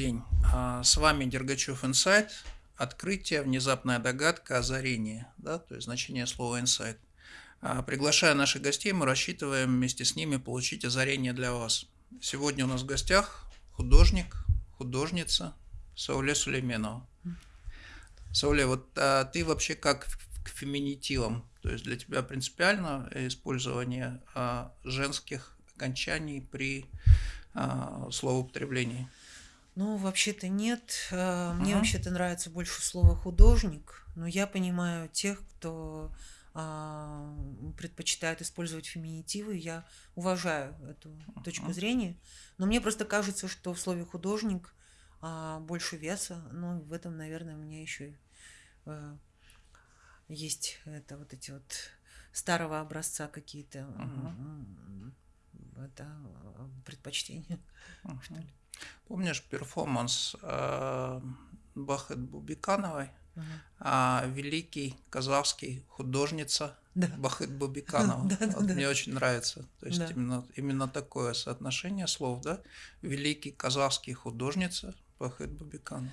день. А, С вами Дергачев Инсайт. Открытие, внезапная догадка, озарение. Да? То есть значение слова инсайт. А, Приглашая наших гостей, мы рассчитываем вместе с ними получить озарение для вас. Сегодня у нас в гостях художник, художница Сауле Сулейменова. Сауле, вот а, ты вообще как к феминитивам? То есть для тебя принципиально использование а, женских окончаний при словоупотреблении? Ну, вообще-то нет. Э, Мне Мгм. вообще-то нравится больше слово художник, но я понимаю тех, кто а, предпочитает использовать феминитивы. Я уважаю эту точку Мгм. зрения, но мне просто кажется, что в слове художник а, больше веса. Ну, в этом, наверное, у меня еще э, есть это вот эти вот старого образца какие-то м, м, это, э, предпочтения. что Мгм. ли. Помнишь перформанс э, Бахет Бубикановой? Мгм. А, великий казахский художница Да. Бахет Бубиканова. Да, да, Вот да. Мне очень нравится. То есть Да. именно, именно такое соотношение слов, да? Великий казахский художница Бахет Бубиканова.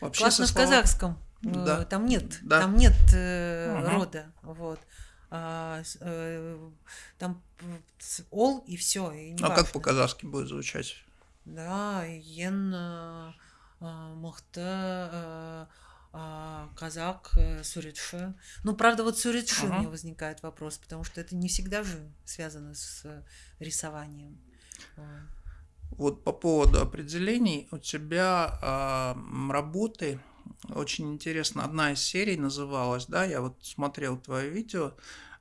Вообще Классно со в казахском. Да. Э, Там нет, Да. там нет э, Мгм. рода, вот. А, э, там ол и все, и А как важно. по-казахски будет звучать? Да, ен э, а, мықты э, а, казак э, суретші. Ну, правда, вот суретші у Ага. меня возникает вопрос, потому что это не всегда же связано с э, рисованием. Вот. По поводу определений, у тебя м, работы, очень интересно, одна из серий называлась, да, я вот смотрел твое видео,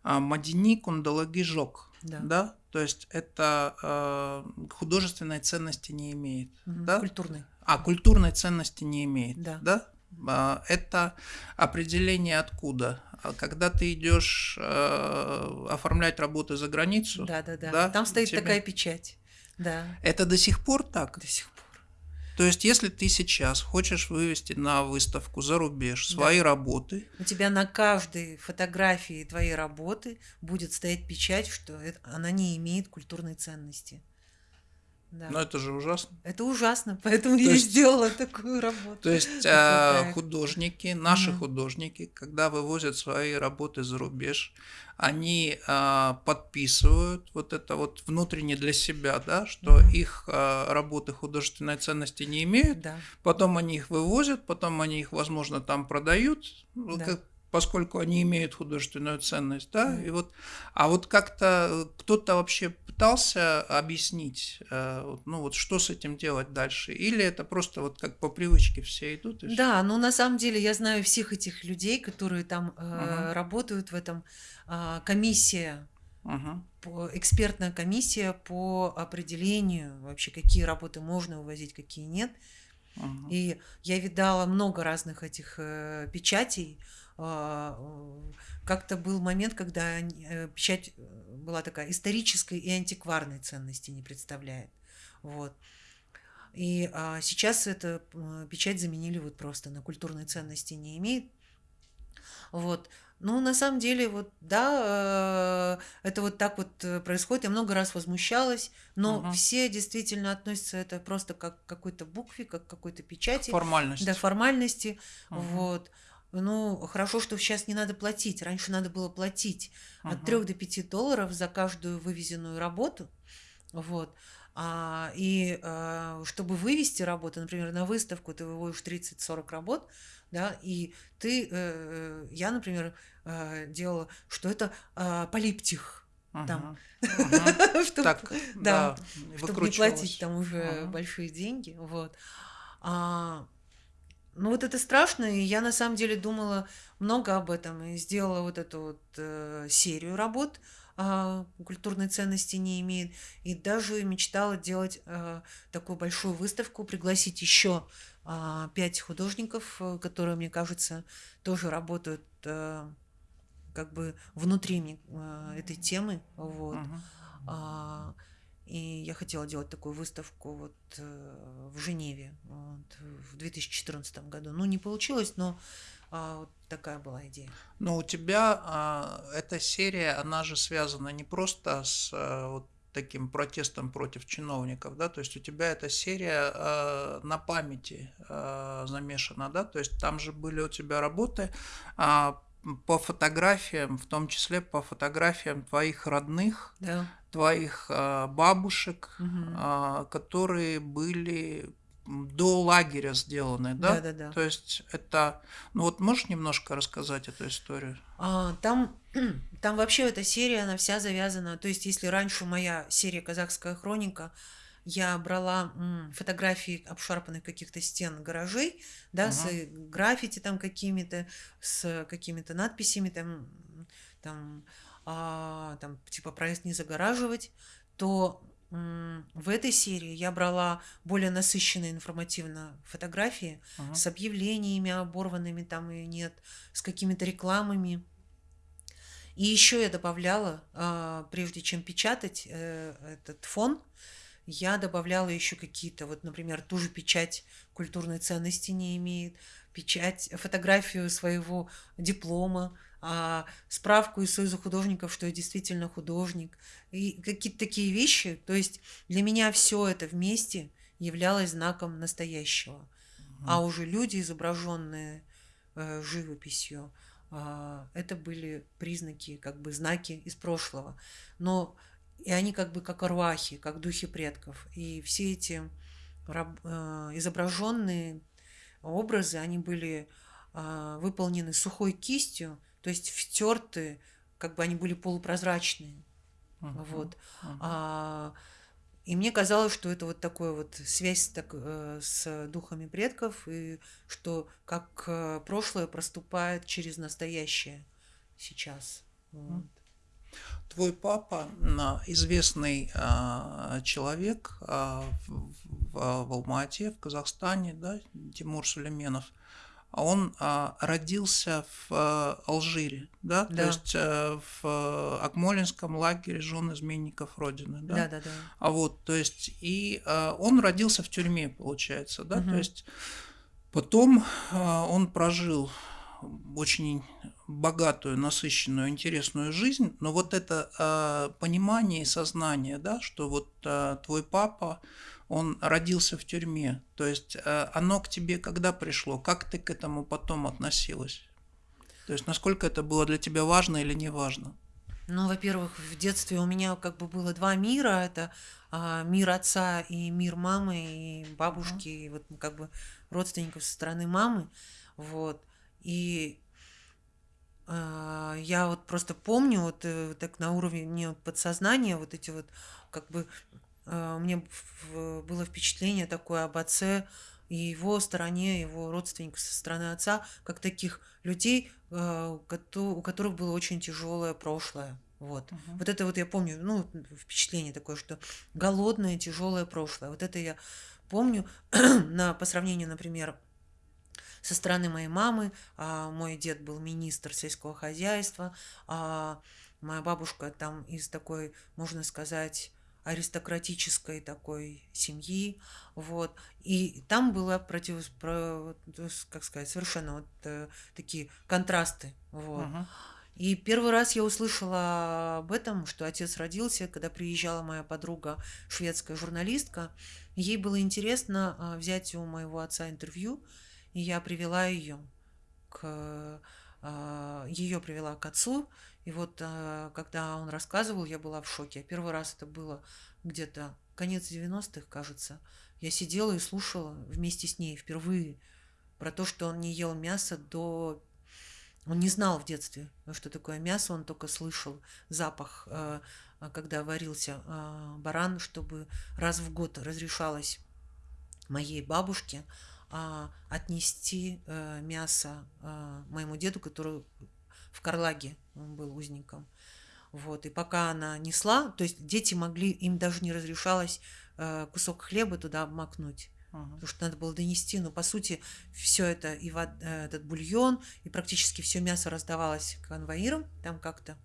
Мадини Кундалаги Жок, Да. да, то есть это а, художественной ценности не имеет, Мгм. да, Культурный. а культурной ценности не имеет, Да. да, А, это определение откуда? А Когда ты идешь э, оформлять работы за границу, Да, да, да. да, Там стоит тебе- такая печать. Да, это до сих пор так? до сих пор. То есть, если ты сейчас хочешь вывести на выставку за рубеж Да. свои работы, У тебя на каждой фотографии твоей работы будет стоять печать, что это- она не имеет культурной ценности. Да. ну это же ужасно. Это ужасно, поэтому я и есть- сделала такую работу. То есть а, художники, наши Мгм. художники, когда вывозят свои работы за рубеж, они а, подписывают вот это вот внутренне для себя, да, что Мгм. их а, работы художественной ценности не имеют, Да. потом они их вывозят, потом они их, возможно, там продают, ну, Да. как- поскольку они имеют художественную ценность, да, и вот, а вот как-то кто-то вообще пытался объяснить, э, ну вот что с этим делать дальше, или это просто вот как по привычке все идут и? Да, но на самом деле я знаю всех этих людей, которые там э, Мгм. работают в этом. а, комиссия по- экспертная комиссия по определению вообще, какие работы можно вывозить, какие нет. Мгм. И я видала много разных этих э, печатей. А, э, Как-то был момент, когда э, печать э, была такая исторической и антикварной ценности не представляет. Вот. И а, сейчас эта печать заменили вот просто на культурной ценности не имеет. Вот. Ну, на самом деле, вот, да, это вот так вот происходит. Я много раз возмущалась, но Мгм. все действительно относятся это просто как к какой-то букве, как к какой-то печати, Формальность. до формальности. Мгм. Вот. Ну, хорошо, что сейчас не надо платить. Раньше надо было платить от Мгм. 3 до 5 долларов за каждую вывезенную работу. Вот. А, и а, чтобы вывести работу, например, на выставку ты выводишь 30-40 работ, да, и ты, э, я, например, э, делала, что это а, полиптих, там. Мгм. чтобы, Так, да, да, чтобы не платить там уже Ага. большие деньги, вот. А, ну вот это страшно, и я на самом деле думала много об этом и сделала вот эту вот э, серию работ а, культурной ценности не имеет, и даже мечтала делать э, такую большую выставку, пригласить еще а, пять художников, э, которые, мне кажется, тоже работают э, как бы внутри э, этой темы, вот. Мгм. И я хотела делать такую выставку вот э, в Женеве вот, в 2014 году. Ну, не получилось, но а, вот такая была идея. Но у тебя а, эта серия, она же связана не просто с а, вот таким протестом против чиновников, да, то есть у тебя эта серия э, на памяти э, замешана, да, то есть там же были у тебя работы э, по фотографиям, в том числе по фотографиям твоих родных, Да. твоих э, бабушек, э, которые были до лагеря сделаны, да? Да-да-да. То есть это, ну вот можешь немножко рассказать эту историю? А, там, там вообще эта серия, она вся завязана. То есть, если раньше моя серия «Казахская хроника», я брала м, фотографии обшарпанных каких-то стен гаражей, да, с Мгм. э, граффити там какими-то, с какими-то надписями там, там, а, там типа проезд не загораживать, то в этой серии я брала более насыщенные информативно фотографии Мгм. с объявлениями оборванными там и нет, с какими-то рекламами. И еще я добавляла, а, прежде чем печатать э, этот фон, я добавляла еще какие-то, вот, например, ту же печать культурной ценности не имеет, печать, фотографию своего диплома, а, справку из Союза художников, что я действительно художник, и какие-то такие вещи. То есть для меня все это вместе являлось знаком настоящего. А уже люди, изображенные э, живописью, а, это были признаки, как бы знаки из прошлого. Но и они как бы как арвахи, как духи предков. И все эти э, изображенные образы, они были а, выполнены сухой кистью, то есть втерты, как бы они были полупрозрачные. Мгм. Вот. Мгм. А, и мне казалось, что это вот такая вот связь так, э, с духами предков, и что как э, прошлое проступает через настоящее сейчас. Вот. Твой папа, а, известный а, человек а, в, в- в Алма-Ате, в Казахстане, да, Тимур Сулейменов, а он а, родился в а, Алжире, да, то Да. есть э, в а, Акмолинском лагере жен изменников Родины, да? Да, да, да. А вот, то есть, и а, он родился в тюрьме, получается, да, то Мгм. есть потом а, он прожил очень богатую, насыщенную, интересную жизнь, но вот это а, понимание и сознание, да, что вот а, твой папа, он родился в тюрьме, то есть а, оно к тебе когда пришло, как ты к этому потом относилась? То есть насколько это было для тебя важно или не важно? Ну, во-первых, в детстве у меня как бы было два мира. Это а, мир отца и мир мамы, и бабушки, и вот ну, как бы родственников со стороны мамы. Вот. И я вот просто помню, вот э, так на уровне подсознания, вот эти вот, как бы, а, у меня было впечатление такое об отце и его стороне, его родственников со стороны отца, как таких людей, а, у кото- у которых было очень тяжелое прошлое. Вот. Мгм. Вот это вот я помню, ну, впечатление такое, что голодное, тяжелое прошлое. Вот это я помню на, по сравнению, например, со стороны моей мамы. а, мой дед был министр сельского хозяйства, а моя бабушка там из такой, можно сказать, аристократической такой семьи, вот, и там было против, как сказать, совершенно вот э, такие контрасты, вот. Мгм. И первый раз я услышала об этом, что отец родился, когда приезжала моя подруга, шведская журналистка. Ей было интересно а, взять у моего отца интервью, и я привела ее к ее привела к отцу. И вот а, когда он рассказывал, я была в шоке. Первый раз это было где-то конец 90-х, кажется. Я сидела и слушала вместе с ней впервые про то, что он не ел мясо до он не знал в детстве, что такое мясо, он только слышал запах, э, когда варился баран, чтобы раз в год разрешалось моей бабушке а, отнести э, мясо э, моему деду, который в Карлаге был узником. Вот. И пока она несла, то есть дети могли, им даже не разрешалось э, кусок хлеба туда обмакнуть Мгм. потому что надо было донести, но по сути все это и вод- э, этот бульон и практически все мясо раздавалось конвоирам там как-то,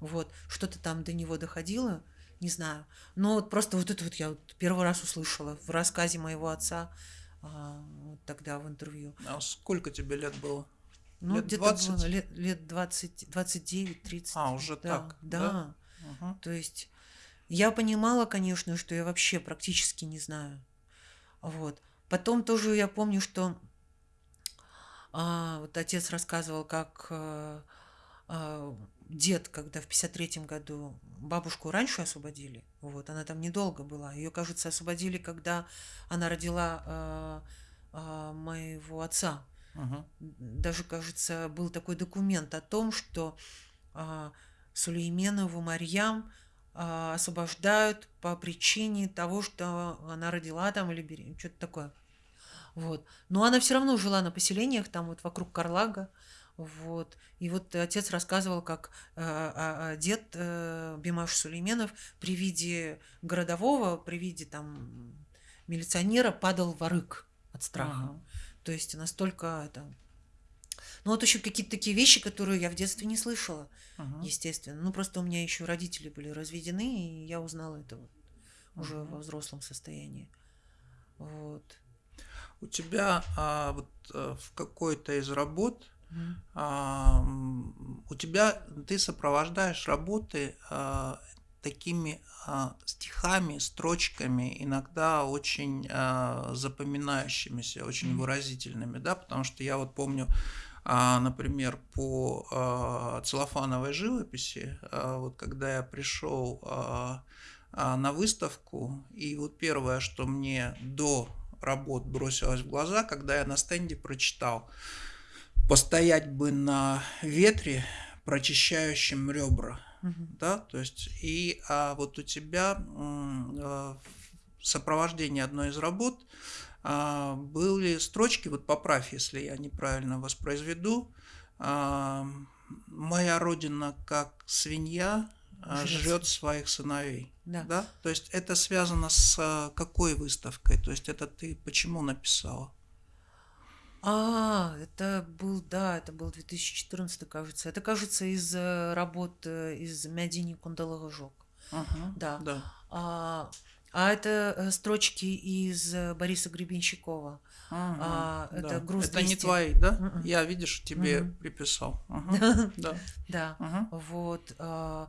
вот что-то там до него доходило, не знаю, но вот просто вот это вот я вот первый раз услышала в рассказе моего отца а, вот тогда в интервью. А сколько тебе лет было? Ну, Лет где-то 20? было лет, лет 20, 29, 30. А, уже да, так, Да. да? Мгм. То есть Я понимала, конечно, что я вообще практически не знаю. Вот. Потом тоже я помню, что а, вот отец рассказывал, как а, дед, когда в 53-м году бабушку раньше освободили, вот, она там недолго была, ее, кажется, освободили, когда она родила а, а, моего отца. Мгм. Даже, кажется, был такой документ о том, что а, Сулейменову Марьям а, освобождают по причине того, что она родила там или беременна, что-то такое. Вот. Но она все равно жила на поселениях, там вот вокруг Карлага. Вот. И вот отец рассказывал, как э, а, а, дед э, Бимаш Сулейменов при виде городового, при виде там милиционера падал в рык от страха. Ага. То есть настолько это... Ну вот еще какие-то такие вещи, которые я в детстве не слышала, Мгм. естественно. Ну просто у меня еще родители были разведены, и я узнала это вот уже во взрослом состоянии. Вот. У тебя а, вот а, в какой-то из работ у тебя ты сопровождаешь работы а, такими а, стихами, строчками, иногда очень а, запоминающимися, очень выразительными, да, потому что я вот помню, а, например, по а, целлофановой живописи, а, вот когда я пришел а, а, на выставку, и вот первое, что мне до работ бросилось в глаза, когда я на стенде прочитал постоять бы на ветре, прочищающем ребра, Мгм. да, то есть и а, вот у тебя а, в сопровождении одной из работ а, были строчки, вот поправь, если я неправильно воспроизведу, а, моя родина как свинья Жрет жрет своих сыновей. Да. Да? То есть это связано с какой выставкой? То есть это ты почему написала? А, это был, да, это был 2014, кажется. Это, кажется, из э, работ э, из Мядини Кундалагожок. Ага, Да. да. А, а это э, строчки из э, Бориса Гребенщикова. Ага, А, это да. груз Это не 200. твои, да? Мгм. Я, видишь, тебе Мгм. приписал. Ага, Да. Да, Ага. вот. а,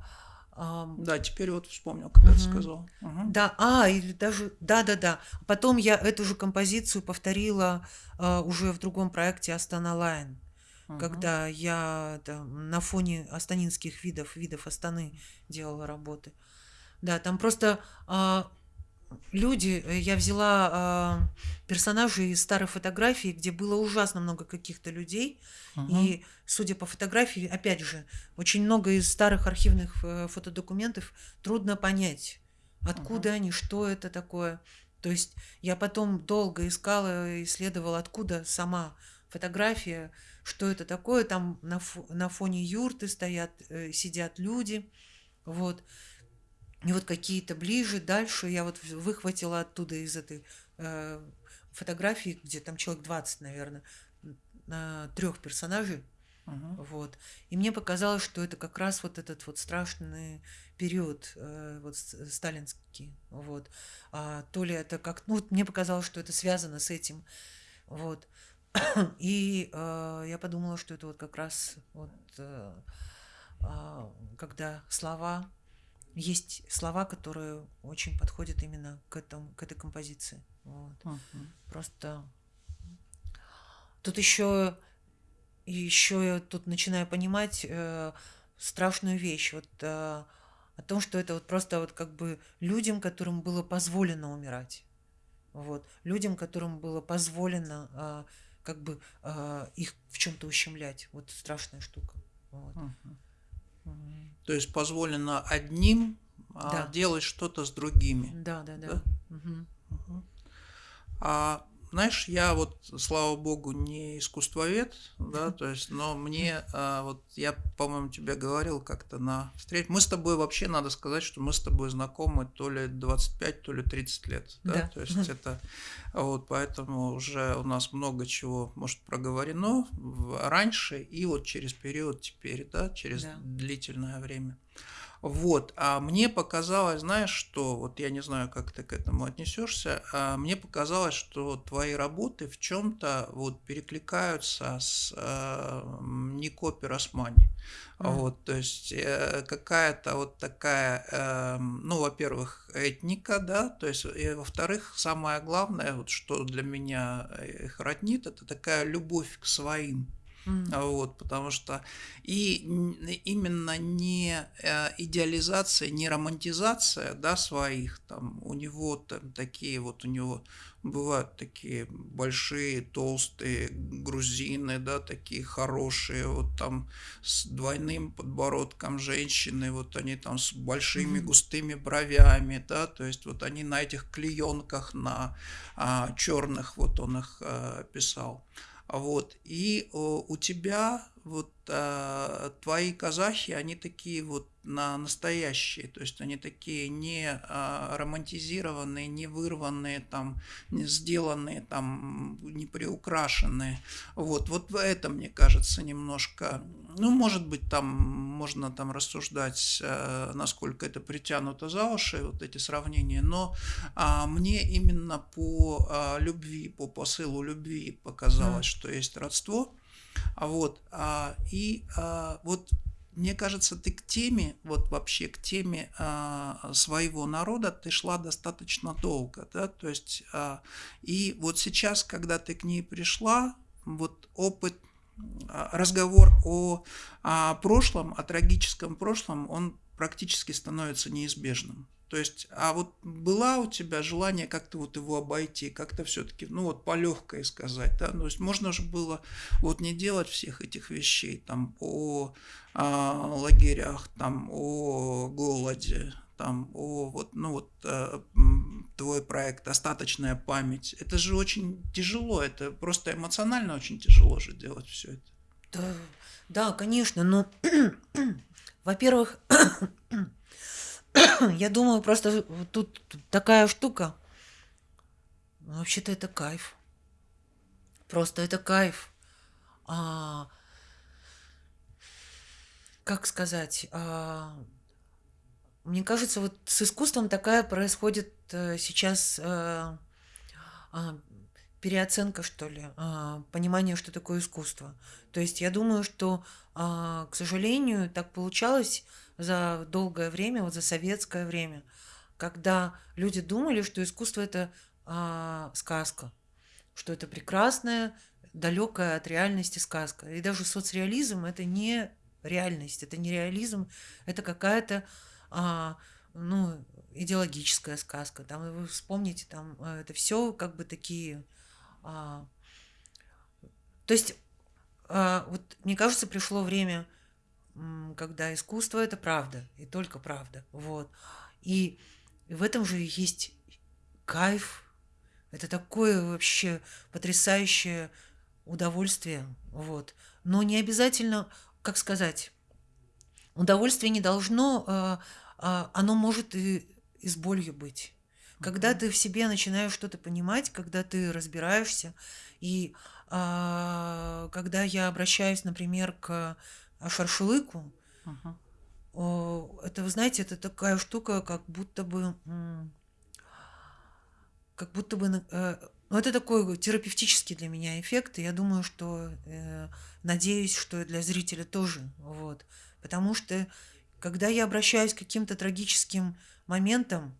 Да, теперь вот вспомнил, когда ты Мгм. сказал. Ага. Да, а, или даже, да-да-да. Потом я эту же композицию повторила а, уже в другом проекте Астана Лайн, Ага. когда я там, на фоне астанинских видов, видов Астаны делала работы. Да, там просто а, люди, э, я взяла а, персонажей из старой фотографии, где было ужасно много каких-то людей, Ага. и, судя по фотографии, опять же, очень много из старых архивных э, фотодокументов трудно понять, откуда они, что это такое. То есть я потом долго искала, исследовала, откуда сама фотография, что это такое. Там на, фо- на фоне юрты стоят, э, сидят люди. Вот. И вот какие-то ближе, дальше я вот выхватила оттуда из этой э, фотографии, где там человек 20, наверное, трех персонажей. Ага. Вот. И мне показалось, что это как раз вот этот вот страшный период, э, вот с- сталинский. Вот. А, то ли это как... Ну, вот мне показалось, что это связано с этим. Вот. И э, я подумала, что это вот как раз вот э, а, когда слова есть слова, которые очень подходят именно к этому, к этой композиции. Вот. Ага. Просто тут еще еще я тут начинаю понимать э, страшную вещь вот э, о том, что это вот просто вот как бы людям, которым было позволено умирать, вот людям, которым было позволено э, как бы э, их в чем-то ущемлять, вот страшная штука. Вот. Ага. То есть позволено одним а, Да. делать что-то с другими. Да, да, да. Да? Мгм. А знаешь, я вот, слава богу, не искусствовед, да, то есть, но мне, а, вот я, по-моему, тебе говорил как-то на встрече, мы с тобой вообще, надо сказать, что мы с тобой знакомы то ли 25, то ли 30 лет, да, Да. то есть это, вот, поэтому уже у нас много чего, может, проговорено раньше и вот через период теперь, да, через Да. длительное время. Вот, а мне показалось, знаешь, что, вот я не знаю, как ты к этому отнесешься, а мне показалось, что твои работы в чем-то вот перекликаются с э, Нико Пиросмани. М. Вот, то есть э, какая-то вот такая, э, ну, во-первых, этника, да, то есть, и во-вторых, самое главное, вот что для меня их роднит, это такая любовь к своим. А Вот, потому что и именно не э, идеализация, не романтизация, да, своих, там, у него там такие вот, у него бывают такие большие, толстые грузины, да, такие хорошие, вот там с двойным подбородком женщины, вот они там с большими густыми бровями, да, то есть вот они на этих клеенках, на черных, вот он их э, писал. Вот. И о, у тебя вот а, твои казахи, они такие вот на настоящие, то есть они такие не а, романтизированные, не вырванные, там, не сделанные, там, не приукрашенные. Вот, вот в этом, мне кажется, немножко, ну, может быть, там можно там рассуждать, э, насколько это притянуто за уши, вот эти сравнения, но а, мне именно по а, любви, по посылу любви показалось, М. что есть родство. А вот, а, и а, вот мне кажется, ты к теме, вот вообще к теме своего народа ты шла достаточно долго, да, то есть, и вот сейчас, когда ты к ней пришла, вот опыт, разговор о, а, прошлом, о трагическом прошлом, он практически становится неизбежным. То есть, а вот была у тебя желание как-то вот его обойти, как-то все-таки, ну вот по легкой сказать, да, то есть можно же было вот не делать всех этих вещей, там о а, лагерях, там о голоде, там о вот, ну вот э, твой проект «Остаточная память». Это же очень тяжело, это просто эмоционально очень тяжело же делать все это. Да, да, конечно, но, во-первых, я думаю, просто тут такая штука. Вообще-то это кайф. Просто это кайф. А, как сказать? а, мне кажется, вот с искусством такая происходит э, сейчас э, а, переоценка, что ли, а, понимание, что такое искусство. То есть я думаю, что, а, к сожалению, так получалось за долгое время, вот за советское время, когда люди думали, что искусство это а, сказка, что это прекрасная, далекая от реальности сказка. И даже соцреализм это не реальность, это не реализм, это какая-то ну, идеологическая сказка. Там вы вспомните, там это все как бы такие а, то есть, а, вот мне кажется, пришло время, когда искусство это правда, и только правда. Вот. И в этом же есть кайф. Это такое вообще потрясающее удовольствие. Вот. Но не обязательно, как сказать, удовольствие не должно, а, а, оно может и, и с болью быть. Когда ты в себе начинаешь что-то понимать, когда ты разбираешься, и а, когда я обращаюсь, например, к шаршылыку, Мгм. о, это, вы знаете, это такая штука, как будто бы, как будто бы, э, ну, это такой терапевтический для меня эффект, и я думаю, что, э, надеюсь, что и для зрителя тоже, вот, потому что, когда я обращаюсь к каким-то трагическим моментам,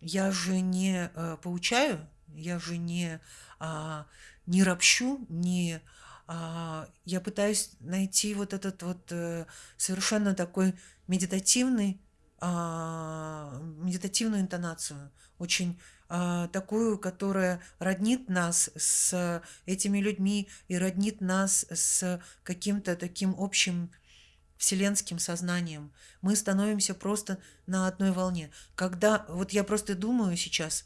я же не э, поучаю, я же не, а, не ропщу, не, а, я пытаюсь найти вот этот вот э, совершенно такой медитативный, а, медитативную интонацию, очень а, такую, которая роднит нас с этими людьми и роднит нас с каким-то таким общим вселенским сознанием. Мы становимся просто на одной волне. Когда вот я просто думаю сейчас,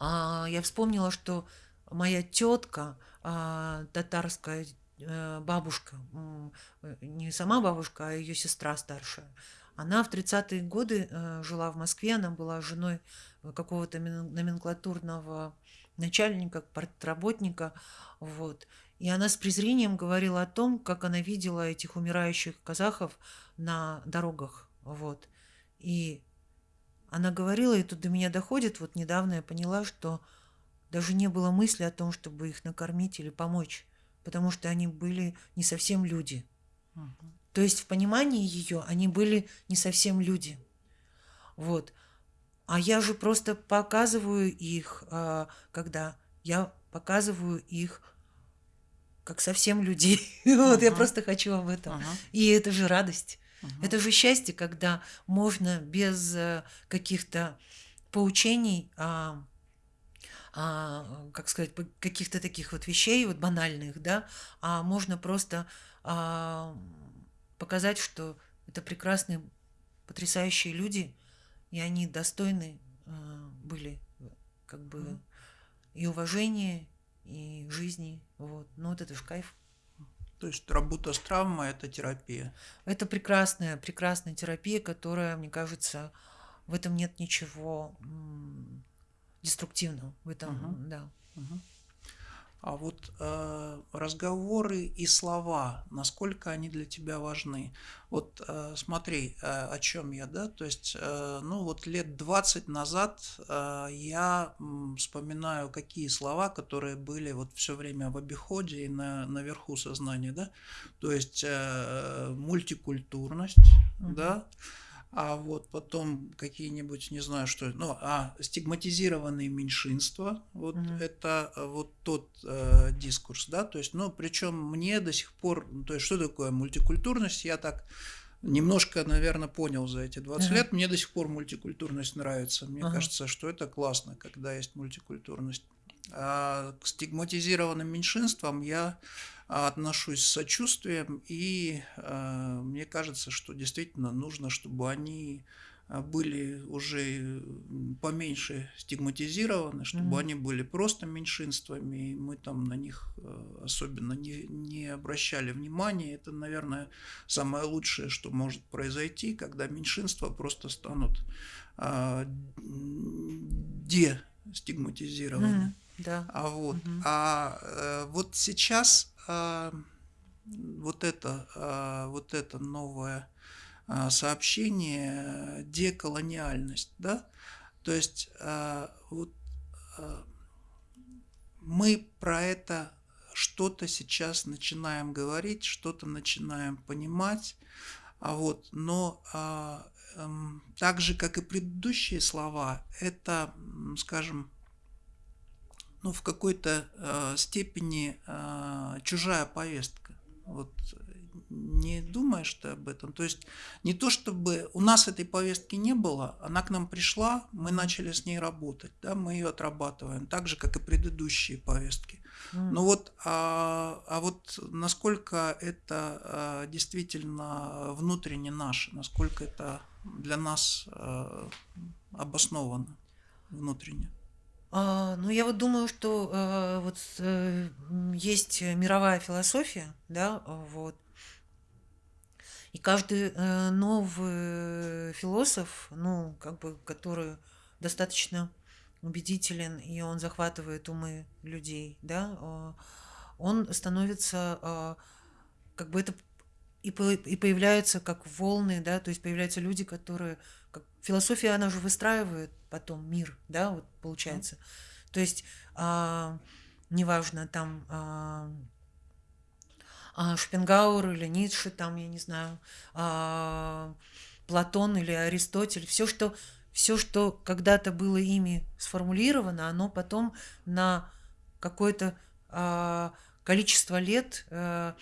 а, я вспомнила, что моя тетка, а, татарская э, бабушка, не сама бабушка, а ее сестра старшая, она в тридцатые годы э, жила в Москве, она была женой какого-то мен- номенклатурного начальника, партработника, вот. И она с презрением говорила о том, как она видела этих умирающих казахов на дорогах, Вот. И она говорила, и тут до меня доходит, вот недавно я поняла, что даже не было мысли о том, чтобы их накормить или помочь, потому что они были не совсем люди. Угу. То есть в понимании ее они были не совсем люди. Вот. А я же просто показываю их, а, когда я показываю их как совсем людей. Uh-huh. вот я просто хочу об этом. Uh-huh. И это же радость. Uh-huh. Это же счастье, когда можно без э, каких-то поучений, а, а, как сказать, каких-то таких вот вещей, вот банальных, да, а можно просто а, показать, что это прекрасные, потрясающие люди, и они достойны а, были как бы mm-hmm. и уважения, и жизни. Вот. Ну вот это же кайф. То есть работа с травмой – это терапия? Это прекрасная, прекрасная терапия, которая, мне кажется, в этом нет ничего деструктивного. В этом, угу. да. Угу. А вот э, разговоры и слова, насколько они для тебя важны? Вот э, смотри, э, о чем я, да? То есть, э, ну вот лет 20 назад э, я м, вспоминаю, какие слова, которые были вот все время в обиходе и на, наверху сознания, да? То есть э, мультикультурность, угу. да? А вот потом какие-нибудь, не знаю что, ну, а стигматизированные меньшинства, вот mm-hmm. это э, вот тот э, дискурс, да, то есть, ну, причем мне до сих пор, ну, то есть, что такое мультикультурность, я так немножко, наверное, понял за эти 20 mm-hmm. лет, мне до сих пор мультикультурность нравится, мне uh-huh. кажется, что это классно, когда есть мультикультурность. А к стигматизированным меньшинствам я отношусь с сочувствием, и э, мне кажется, что действительно нужно, чтобы они э, были уже поменьше стигматизированы, чтобы mm-hmm. они были просто меньшинствами, и мы там на них особенно не, не обращали внимания. Это, наверное, самое лучшее, что может произойти, когда меньшинства просто станут э, дестигматизированы. Mm-hmm. Да. А вот, угу. а э, вот сейчас а, вот это, а, вот это новое а, сообщение деколониальность, да, то есть а, вот а, мы про это что-то сейчас начинаем говорить, что-то начинаем понимать, а вот, но а, а, так же, как и предыдущие слова, это, скажем, ну, в какой-то э, степени э, чужая повестка. Вот не думаешь ты об этом? То есть не то, чтобы у нас этой повестки не было, она к нам пришла, мы начали с ней работать, да, мы ее отрабатываем, так же, как и предыдущие повестки. Mm. Ну вот, а, а вот насколько это а, действительно внутренне наше, насколько это для нас а, обосновано внутренне? А, ну, я вот думаю, что а, вот а, есть мировая философия, да, вот. И каждый новый философ, ну, как бы, который достаточно убедителен, и он захватывает умы людей, да, а, он становится, а, как бы это и, и появляются как волны, да, то есть появляются люди, которые философия, она же выстраивает потом мир, да, вот получается. Mm. То есть а, неважно там а, а, Шопенгауэр или Ницше, там я не знаю, а, Платон или Аристотель, все что все, что когда-то было ими сформулировано, оно потом на какое-то а, количество лет а,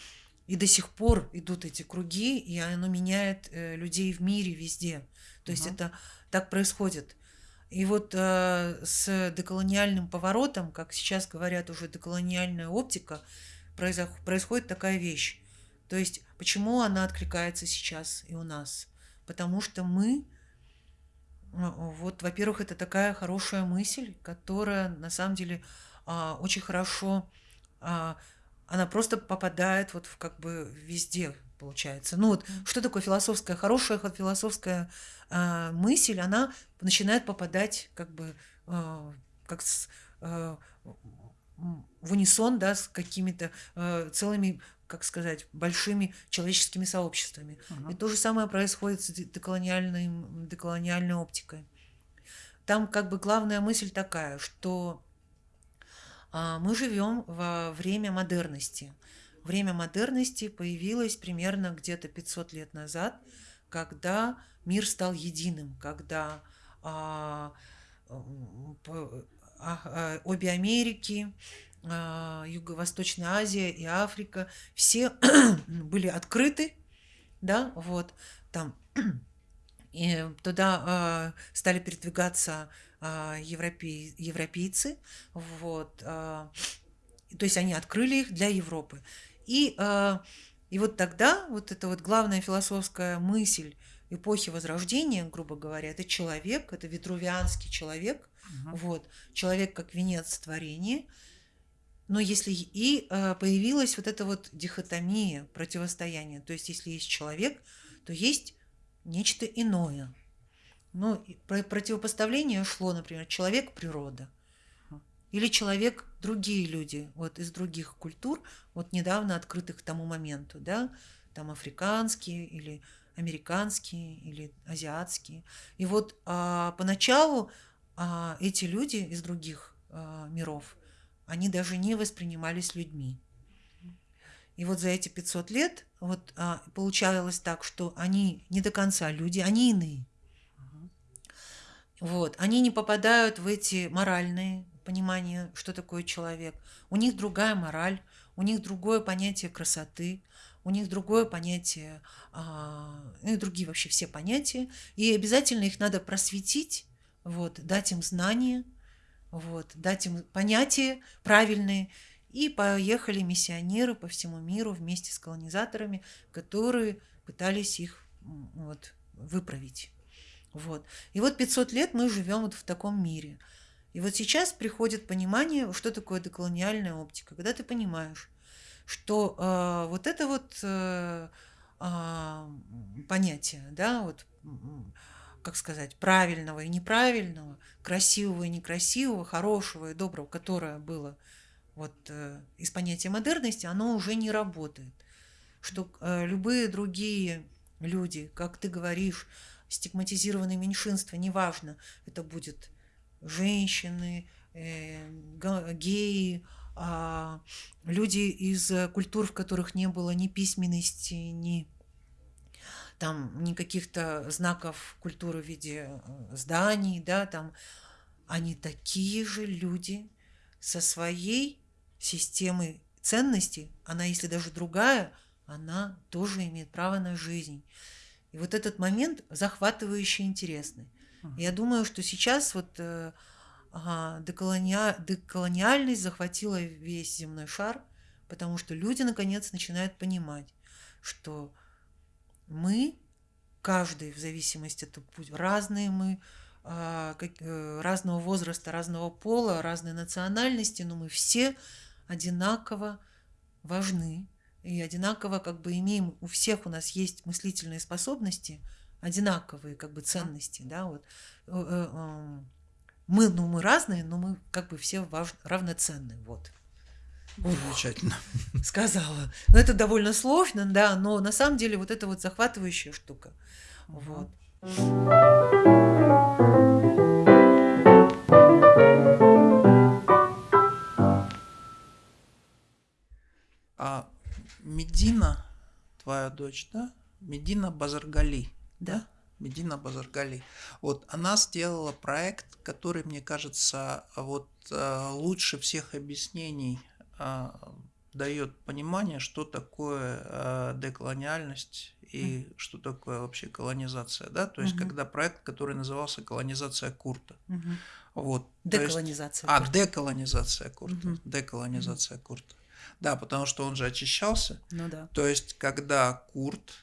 и до сих пор идут эти круги, и оно меняет э, людей в мире везде. То есть это так происходит. И вот э, с деколониальным поворотом, как сейчас говорят уже деколониальная оптика, происходит такая вещь. То есть почему она откликается сейчас и у нас? Потому что мы, вот, во-первых, это такая хорошая мысль, которая на самом деле э, очень хорошо, э, она просто попадает вот в как бы везде, получается. Ну вот, что такое философская, хорошая философская э, мысль, она начинает попадать как бы э, как с, э, в унисон, да, с какими-то э, целыми, как сказать, большими человеческими сообществами. Uh-huh. И то же самое происходит с деколониальной, деколониальной оптикой. Там как бы главная мысль такая, что а, мы живем во время модерности. Время модерности появилось примерно где-то 500 лет назад, когда мир стал единым, когда а, а, а, обе Америки, а, Юго-Восточная Азия и Африка, все были открыты, да, вот, там, и туда а, стали передвигаться а, европей, европейцы, вот, а, то есть они открыли их для Европы. И, а, и вот тогда вот эта вот главная философская мысль эпохи Возрождения, грубо говоря, это человек, это витрувианский человек, угу. вот, человек как венец творения. Но если и э, появилась вот эта вот дихотомия, противостояние, то есть если есть человек, то есть нечто иное. Ну, противопоставление шло, например, человек-природа – или человек, другие люди, вот из других культур, вот недавно открытых к тому моменту, да, там африканские или американские или азиатские. И вот а, поначалу а, эти люди из других а, миров, они даже не воспринимались людьми. И вот за эти 500 лет вот а, получалось так, что они не до конца люди, они иные. Вот, они не попадают в эти моральные понимание, что такое человек. У них другая мораль, у них другое понятие красоты, у них другое понятие, а, ну и другие вообще все понятия. И обязательно их надо просветить, вот, дать им знания, вот, дать им понятия правильные. И поехали миссионеры по всему миру вместе с колонизаторами, которые пытались их вот, выправить. Вот. И вот 500 лет мы живем вот в таком мире – и вот сейчас приходит понимание, что такое деколониальная оптика, когда ты понимаешь, что э, вот это вот э, э, понятие, да, вот как сказать, правильного и неправильного, красивого и некрасивого, хорошего и доброго, которое было вот э, из понятия модерности, оно уже не работает. Что э, любые другие люди, как ты говоришь, стигматизированные меньшинства, неважно, это будет женщины, э, геи, а, люди из культур, в которых не было ни письменности, ни там ни каких-то знаков культуры в виде э, зданий, да, там они такие же люди со своей системой ценностей, она, если даже другая, она тоже имеет право на жизнь. И вот этот момент захватывающий интересный. Я думаю, что сейчас вот э, деколония... деколониальность захватила весь земной шар, потому что люди наконец начинают понимать, что мы, каждый в зависимости от путь, разные мы, а, э, разного возраста, разного пола, разной национальности, но мы все одинаково важны. И одинаково как бы имеем, у всех у нас есть мыслительные способности – одинаковые как бы ценности, да, вот э, э, мы, ну мы разные, но мы как бы все важ, равноценны, вот. Замечательно. Сказала. Ну, это довольно сложно, да, но на самом деле вот это вот захватывающая штука. Вот. А Медина, твоя дочь, да? Медина Базаргали. Да. Медина Базаргали. Вот она сделала проект, который, мне кажется, вот э, лучше всех объяснений э, дает понимание, что такое э, деколониальность и mm. что такое вообще колонизация, да, то есть mm-hmm. когда проект, который назывался колонизация Курта, mm-hmm. вот, деколонизация. Есть, а деколонизация Курта, mm-hmm. деколонизация mm-hmm. Курта, да, потому что он же очищался, ну да, то есть когда Курт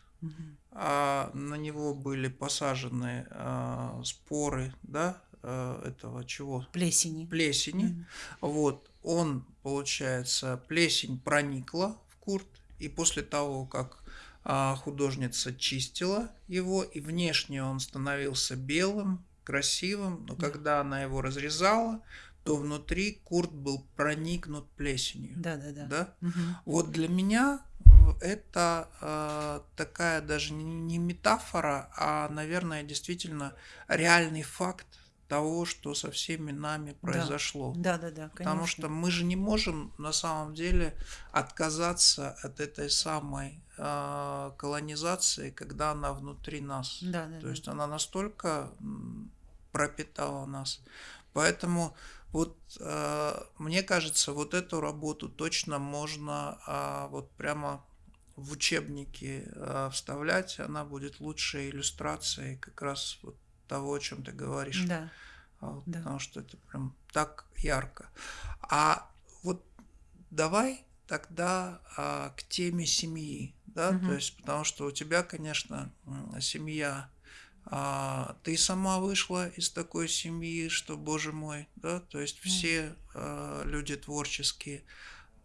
а на него были посажены а, споры, да, а, этого чего? Плесени. Плесени. Вот, он, получается, плесень проникла в курт, и после того, как а, художница чистила его, и внешне он становился белым, красивым, но когда она его разрезала, то внутри курт был проникнут плесенью. Да, да, да. Да? Мгм. Вот для меня это э, такая даже не метафора, а, наверное, действительно реальный факт того, что со всеми нами Да, произошло. да, да, да, Потому конечно. что мы же не можем на самом деле отказаться от этой самой э, колонизации, когда она внутри нас. Да, да, То да. есть она настолько пропитала нас. Поэтому вот э, мне кажется, вот эту работу точно можно а, вот прямо в учебники э, вставлять. Она будет лучшей иллюстрацией как раз вот того, о чем ты говоришь. Да, А, вот да. Потому что это прям так ярко. А вот давай тогда а, к теме семьи, да, то Мгм. есть потому что у тебя, конечно, семья, а, ты сама вышла из такой семьи, что, боже мой, да, то есть все а, люди творческие,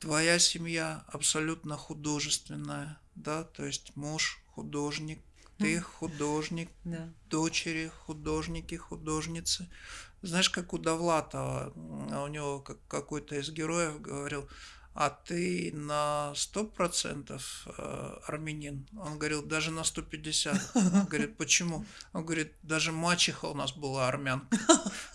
твоя семья абсолютно художественная, да, то есть муж художник, ты художник, Да. дочери, художники, художницы. Знаешь, как у Довлатова, а у него как- какой-то из героев говорил, а ты на сто процентов э, армянин? Он говорил, даже на 150. Он говорит, почему? Он говорит, даже мачеха у нас была армянка.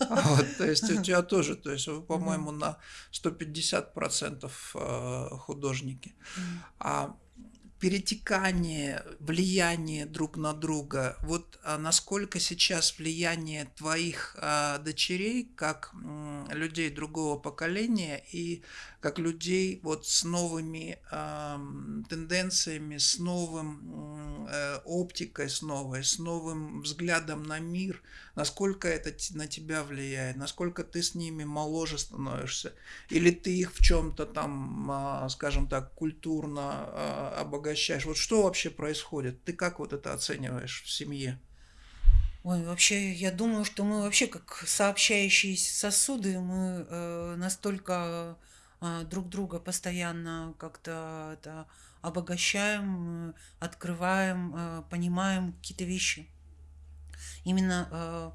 Вот, то есть у тебя тоже, то есть вы, по-моему, на 150 процентов э, художники. А перетекание, влияние друг на друга, вот а, насколько сейчас влияние твоих а, дочерей, как людей другого поколения и как людей вот с новыми ам, тенденциями, с новым э, оптикой, с новой, с новым взглядом на мир, насколько это на тебя влияет, насколько ты с ними моложе становишься, или ты их в чем-то там, а, скажем так, культурно а, обогащаешь. Вот что вообще происходит? Ты как вот это оцениваешь в семье? Ой, вообще, я думаю, что мы вообще как сообщающиеся сосуды, мы э, настолько э, друг друга постоянно как-то это обогащаем, э, открываем, э, понимаем какие-то вещи. Именно э,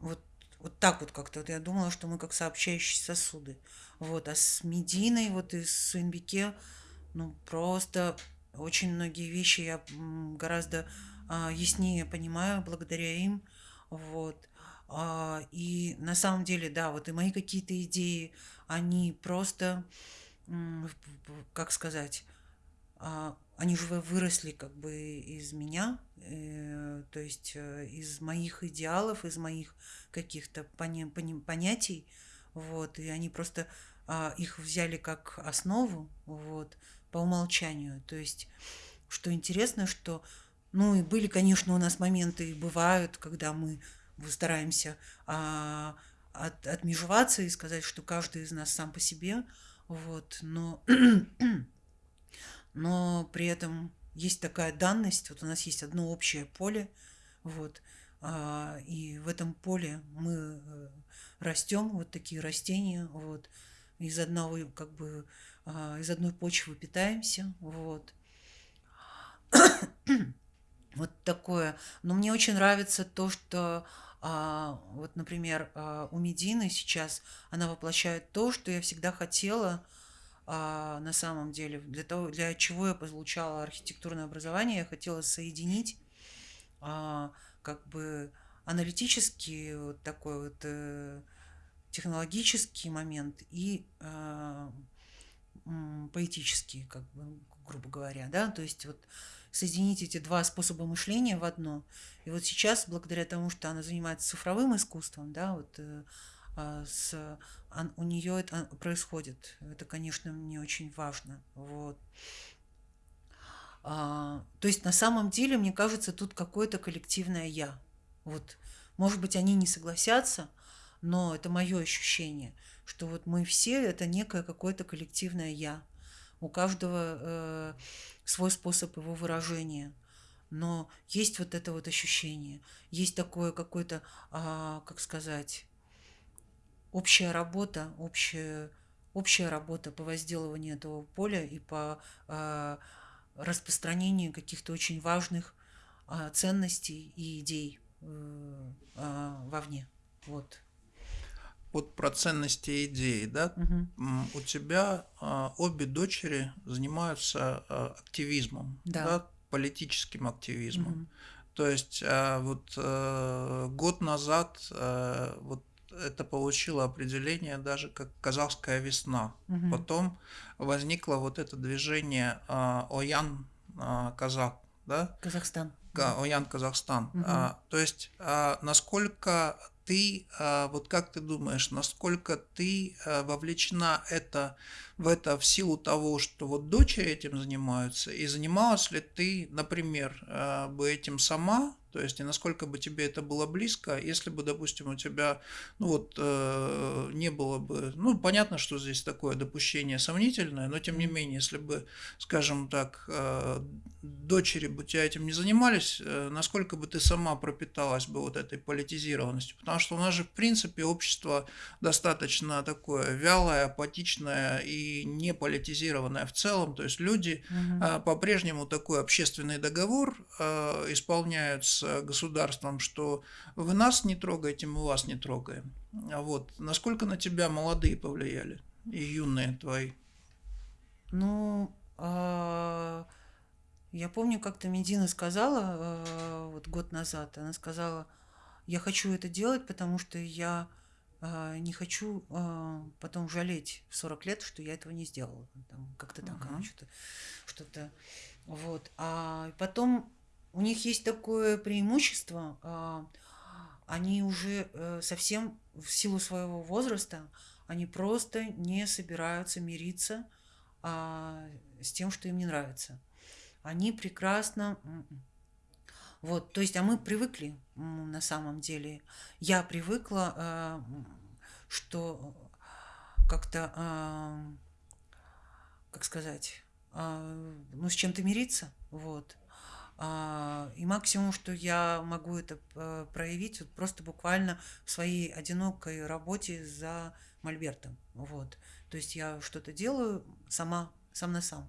вот, вот так вот как-то. Я думала, что мы как сообщающиеся сосуды. Вот. А с Мединой, вот и с Суинбике, ну, просто очень многие вещи я гораздо а, яснее понимаю благодаря им. Вот. А, И на самом деле, да, вот и мои какие-то идеи, они просто, как сказать, а, они же вы- выросли как бы из меня, э, то есть э, из моих идеалов, из моих каких-то понятий, вот, и они просто а, их взяли как основу, вот, по умолчанию. То есть, что интересно, что, ну, и были, конечно, у нас моменты, и бывают, когда мы стараемся а, от- отмежеваться и сказать, что каждый из нас сам по себе, вот, но но при этом есть такая данность, вот у нас есть одно общее поле, вот, а, и в этом поле мы растем, вот такие растения, вот, из одного, как бы, а, из одной почвы питаемся, вот. Вот такое. Но мне очень нравится то, что а, вот, например, а, у Медины сейчас она воплощает то, что я всегда хотела а, на самом деле, для того, для чего я получала архитектурное образование, я хотела соединить а, как бы аналитический вот такой вот э, технологический момент и м, поэтический, как бы, грубо говоря, да, то есть вот соединить эти два способа мышления в одно. И вот сейчас, благодаря тому, что она занимается цифровым искусством, да, вот э, а, с, ан- у нее это происходит. Это, конечно, мне очень важно. Вот. А, то есть на самом деле, мне кажется, тут какое-то коллективное я. Вот, может быть, они не согласятся, но это мое ощущение, что вот мы все это некое какое-то коллективное я. У каждого э, свой способ его выражения. Но есть вот это вот ощущение, есть такое какое-то, а, как сказать, общая работа, общая, общая работа по возделыванию этого поля и по а, распространению каких-то очень важных а, ценностей и идей э, а, вовне. Вот. Вот про ценности идеи, да, Мгм. у тебя а, обе дочери занимаются а, активизмом, Да. да, политическим активизмом. Мгм. То есть а, вот э, год назад э, вот это получило определение даже как казахская весна. Мгм. Потом возникло вот это движение а, Оян а, Казак, да, Казахстан. Ка- Оян Казахстан. А, то есть, а, насколько ты, а, вот как ты думаешь, насколько ты а, вовлечена это, в это в силу того, что вот дочери этим занимаются, и занималась ли ты, например, а, бы этим сама, то есть, и насколько бы тебе это было близко, если бы, допустим, у тебя, ну вот, э, не было бы, ну, понятно, что здесь такое допущение сомнительное, но тем не менее, если бы, скажем так, э, дочери бы тебя этим не занимались, э, насколько бы ты сама пропиталась бы вот этой политизированностью? Потому что у нас же, в принципе, общество достаточно такое вялое, апатичное и не политизированное в целом. То есть люди Мгм. а, по-прежнему такой общественный договор а, исполняют с государством, что вы нас не трогаете, мы вас не трогаем. А Вот. Насколько на тебя молодые повлияли и юные твои? Ну, а, я помню, как-то Медина сказала а, вот год назад, она сказала, я хочу это делать, потому что я а, не хочу потом жалеть в 40 лет, что я этого не сделала. Там, как-то так она Ага. что-то, что-то, вот. А потом у них есть такое преимущество, а, они уже э, совсем в силу своего возраста, они просто не собираются мириться а, с тем, что им не нравится. Они прекрасно... Вот, то есть, а мы привыкли на самом деле. Я привыкла, а, что как-то, как сказать, ну, с чем-то мириться, вот. А, И максимум, что я могу это э, проявить, вот просто буквально в своей одинокой работе за мольбертом, вот. То есть я что-то делаю сама, сам на сам,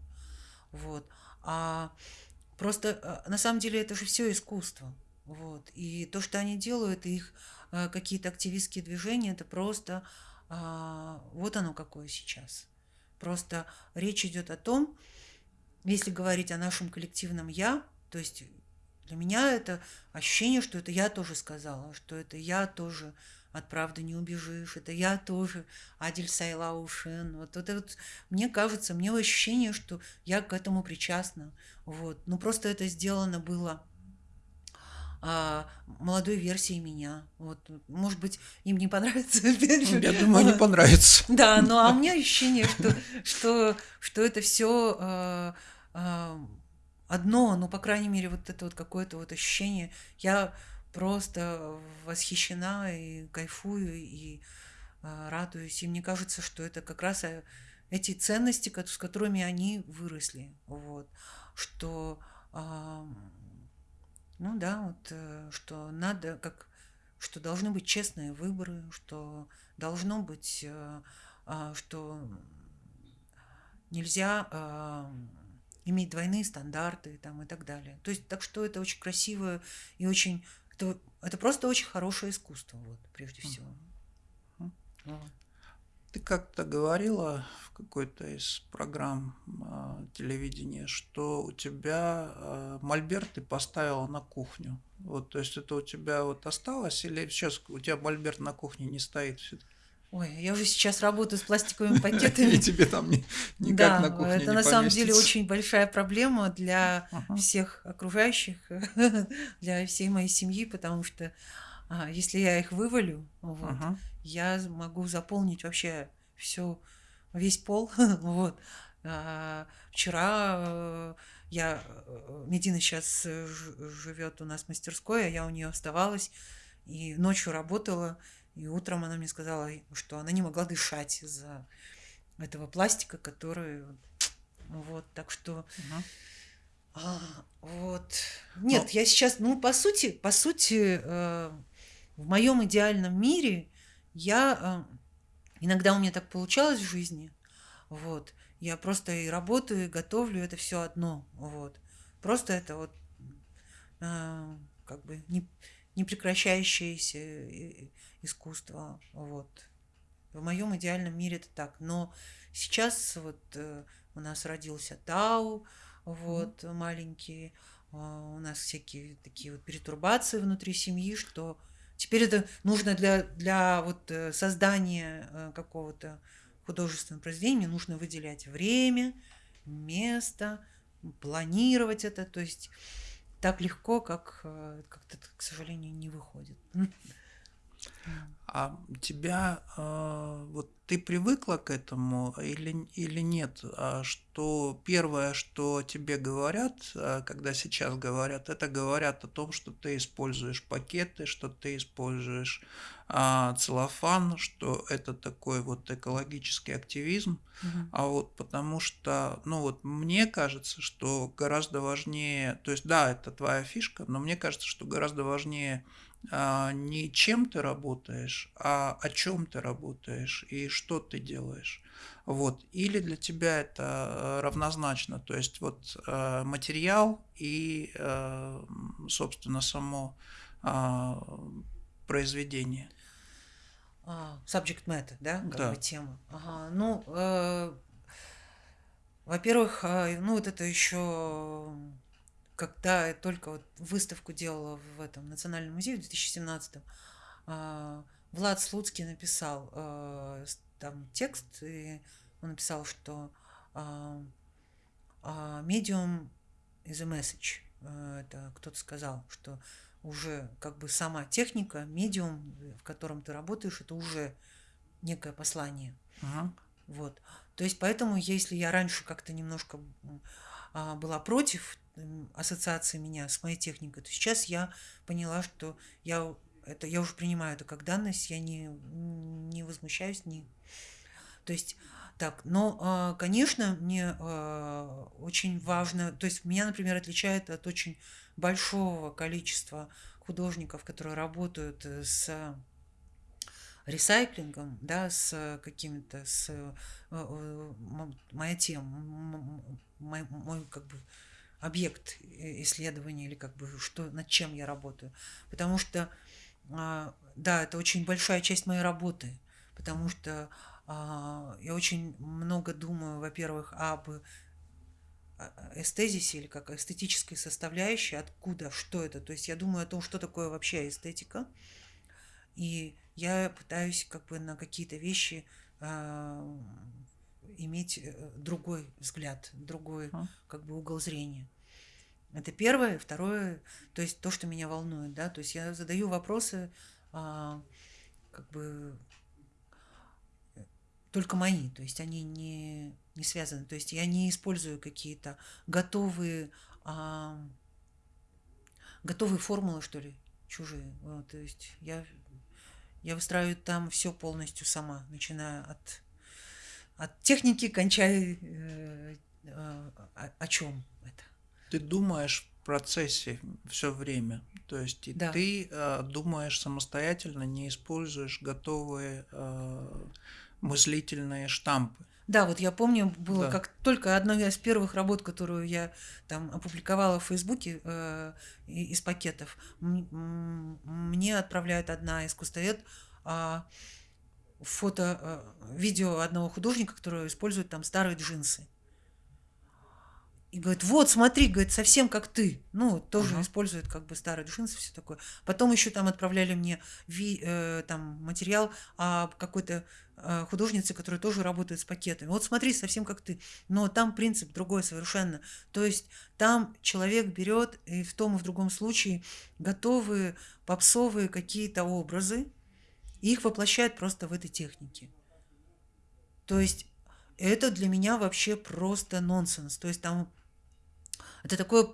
вот. А просто э, на самом деле это же все искусство, вот. И то, что они делают, их э, какие-то активистские движения, это просто а, вот оно какое сейчас. Просто речь идет о том, если говорить о нашем коллективном я, то есть для меня это ощущение, что это я тоже сказала, что это я тоже от правды не убежишь, это я тоже Адель Сайлаушен. Вот это вот, мне кажется, мне ощущение, что я к этому причастна. Вот. Ну просто это сделано было а, молодой версией меня. Вот. Может быть, им не понравится. Я думаю, не понравится. Да, ну а у меня ощущение, что, что, что это все одно, ну, по крайней мере, вот это вот какое-то вот ощущение. Я просто восхищена и кайфую, и а, радуюсь. И мне кажется, что это как раз э, эти ценности, с которыми они выросли. Вот. Что, а, ну да, вот, э, что надо, как, что должны быть честные выборы, что должно быть, э, а, что нельзя а, иметь двойные стандарты там, и так далее. То есть, так что это очень красивое и очень... Это, это просто очень хорошее искусство, вот, прежде всего. Вот. Ты как-то говорила в какой-то из программ а, телевидения, что у тебя а, мольберт ты поставила на кухню. Вот, то есть это у тебя вот осталось или сейчас у тебя мольберт на кухне не стоит все-таки? Ой, я уже сейчас работаю с пластиковыми пакетами. И тебе там ни- никак Да, на кухне это не на самом деле очень большая проблема для Ага. всех окружающих, для всей моей семьи, потому что а, если я их вывалю, вот, Ага. я могу заполнить вообще все, весь пол. вот. А, вчера э, я, э, Медина сейчас живет у нас в мастерской, а я у нее оставалась и ночью работала, и утром она мне сказала, что она не могла дышать из-за этого пластика, который вот, так что Ага. а, вот. Нет, Но- я сейчас, ну, по сути, по сути, э, в моем идеальном мире я э, иногда у меня так получалось в жизни, вот. Я просто и работаю, и готовлю, это все одно, вот. Просто это вот э, как бы не, не прекращающееся искусство, вот. В моем идеальном мире это так. Но сейчас вот э, у нас родился Тау, вот mm-hmm. маленький, э, у нас всякие такие вот перетурбации внутри семьи, что теперь это нужно для, для вот э, создания э, какого-то художественного произведения, нужно выделять время, место, планировать это, то есть так легко, как как-то, к сожалению, не выходит. А тебя, э, вот ты привыкла к этому или, или нет? А что первое, что тебе говорят, э, когда сейчас говорят, это говорят о том, что ты используешь пакеты, что ты используешь а, целлофан, что это такой вот экологический активизм. Мгм. А вот потому что, ну вот мне кажется, что гораздо важнее, то есть да, это твоя фишка, но мне кажется, что гораздо важнее не чем ты работаешь, а о чем ты работаешь и что ты делаешь. Вот. Или для тебя это э, равнозначно, то есть вот э, материал и, э, собственно, само а, произведение. А, subject matter, да, как Да. бы тема. Ага. Ну, э, во-первых, ну вот это еще когда я только вот выставку делала в этом Национальном музее в 2017 а, Влад Слуцкий написал э, с- там текст, и он написал, что а, а, is a message. Э, Это кто-то сказал, что уже как бы сама техника, медиум, в котором ты работаешь, это уже некое послание. Мгм. Вот. То есть поэтому, если я раньше как-то немножко а, была против ассоциации меня с моей техникой, то сейчас я поняла, что я это я уже принимаю это как данность, я не, не возмущаюсь, не. То есть так, но, а, конечно, мне а, очень важно, то есть меня, например, отличает от очень большого количества художников, которые работают э, с ресайклингом, да, с какими-то, с э, э, моя тема, мой, мой как бы объект э, исследования или как бы что, над чем я работаю. Потому что, а, да, это очень большая часть моей работы, потому что а, я очень много думаю, во-первых, об э, эстезисе или как эстетической составляющей, откуда, что это. То есть я думаю о том, что такое вообще эстетика, и я пытаюсь как бы на какие-то вещи а, иметь э, другой взгляд, другой как бы угол зрения. Это первое. Второе, то есть то, что меня волнует, да, то есть я задаю вопросы, а, как бы только мои, то есть они не, не связаны, то есть я не использую какие-то готовые, а, готовые формулы, что ли, чужие. Вот, то есть я, я выстраиваю там все полностью сама, начиная от, от техники, кончая э, э, о, о чем. Ты думаешь в процессе все время, то есть и Да. ты э, думаешь самостоятельно, не используешь готовые э, мыслительные штампы. Да, вот я помню, было Да. как только одна из первых работ, которую я там опубликовала в Фейсбуке э, из пакетов, мне отправляет одна искусствовед а, фото, э, видео одного художника, который использует там старые джинсы. И говорит, вот, смотри, говорит, совсем как ты. Ну, тоже Ага. использует как бы старые джинсы, все такое. Потом еще там отправляли мне ви- э, там материал о какой-то э, художнице, которая тоже работает с пакетами. Вот смотри, совсем как ты. Но там принцип другой совершенно. То есть там человек берет и в том и в другом случае готовые попсовые какие-то образы, и их воплощает просто в этой технике. То есть это для меня вообще просто нонсенс. То есть там это такое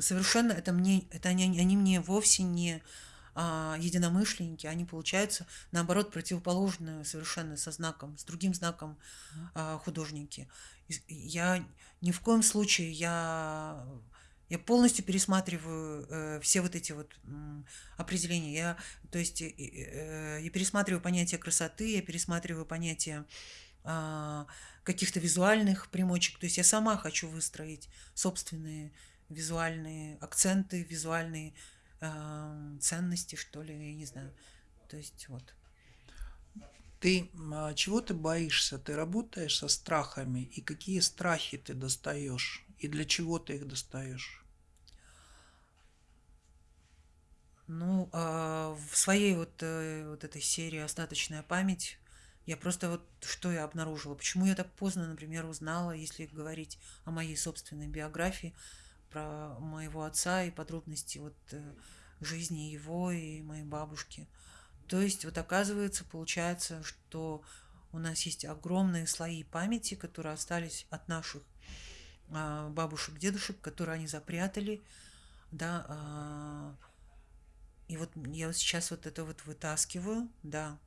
совершенно, это мне, это они, они мне вовсе не а, единомышленники, они получаются наоборот противоположные совершенно со знаком, с другим знаком а, художники. Я ни в коем случае я я полностью пересматриваю э, все вот эти вот м, определения. Я, то есть, э, э, я пересматриваю понятие красоты, я пересматриваю понятие каких-то визуальных примочек. То есть я сама хочу выстроить собственные визуальные акценты, визуальные а, ценности, что ли, я не знаю. То есть вот. Ты а, чего ты боишься? Ты работаешь со страхами, и какие страхи ты достаешь? И для чего ты их достаешь? Ну, а, в своей вот, э, вот этой серии «Остаточная память» я просто вот что я обнаружила, почему я так поздно, например, узнала, если говорить о моей собственной биографии, про моего отца и подробности вот э, жизни его и моей бабушки. То есть вот оказывается, получается, что у нас есть огромные слои памяти, которые остались от наших а, бабушек, дедушек, которые они запрятали, да, а, и вот я вот сейчас вот это вот вытаскиваю, да,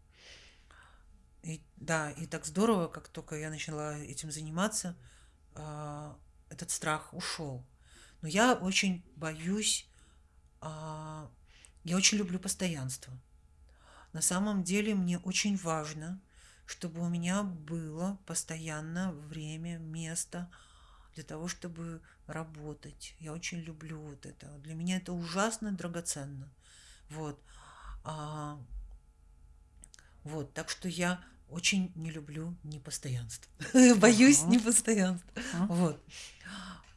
и, да, и так здорово, как только я начала этим заниматься, а, этот страх ушел. Но я очень боюсь, а, я очень люблю постоянство. На самом деле мне очень важно, чтобы у меня было постоянно время, место для того, чтобы работать. Я очень люблю вот это. Для меня это ужасно драгоценно. Вот. А, вот, так что я очень не люблю непостоянство. Боюсь непостоянства. Вот.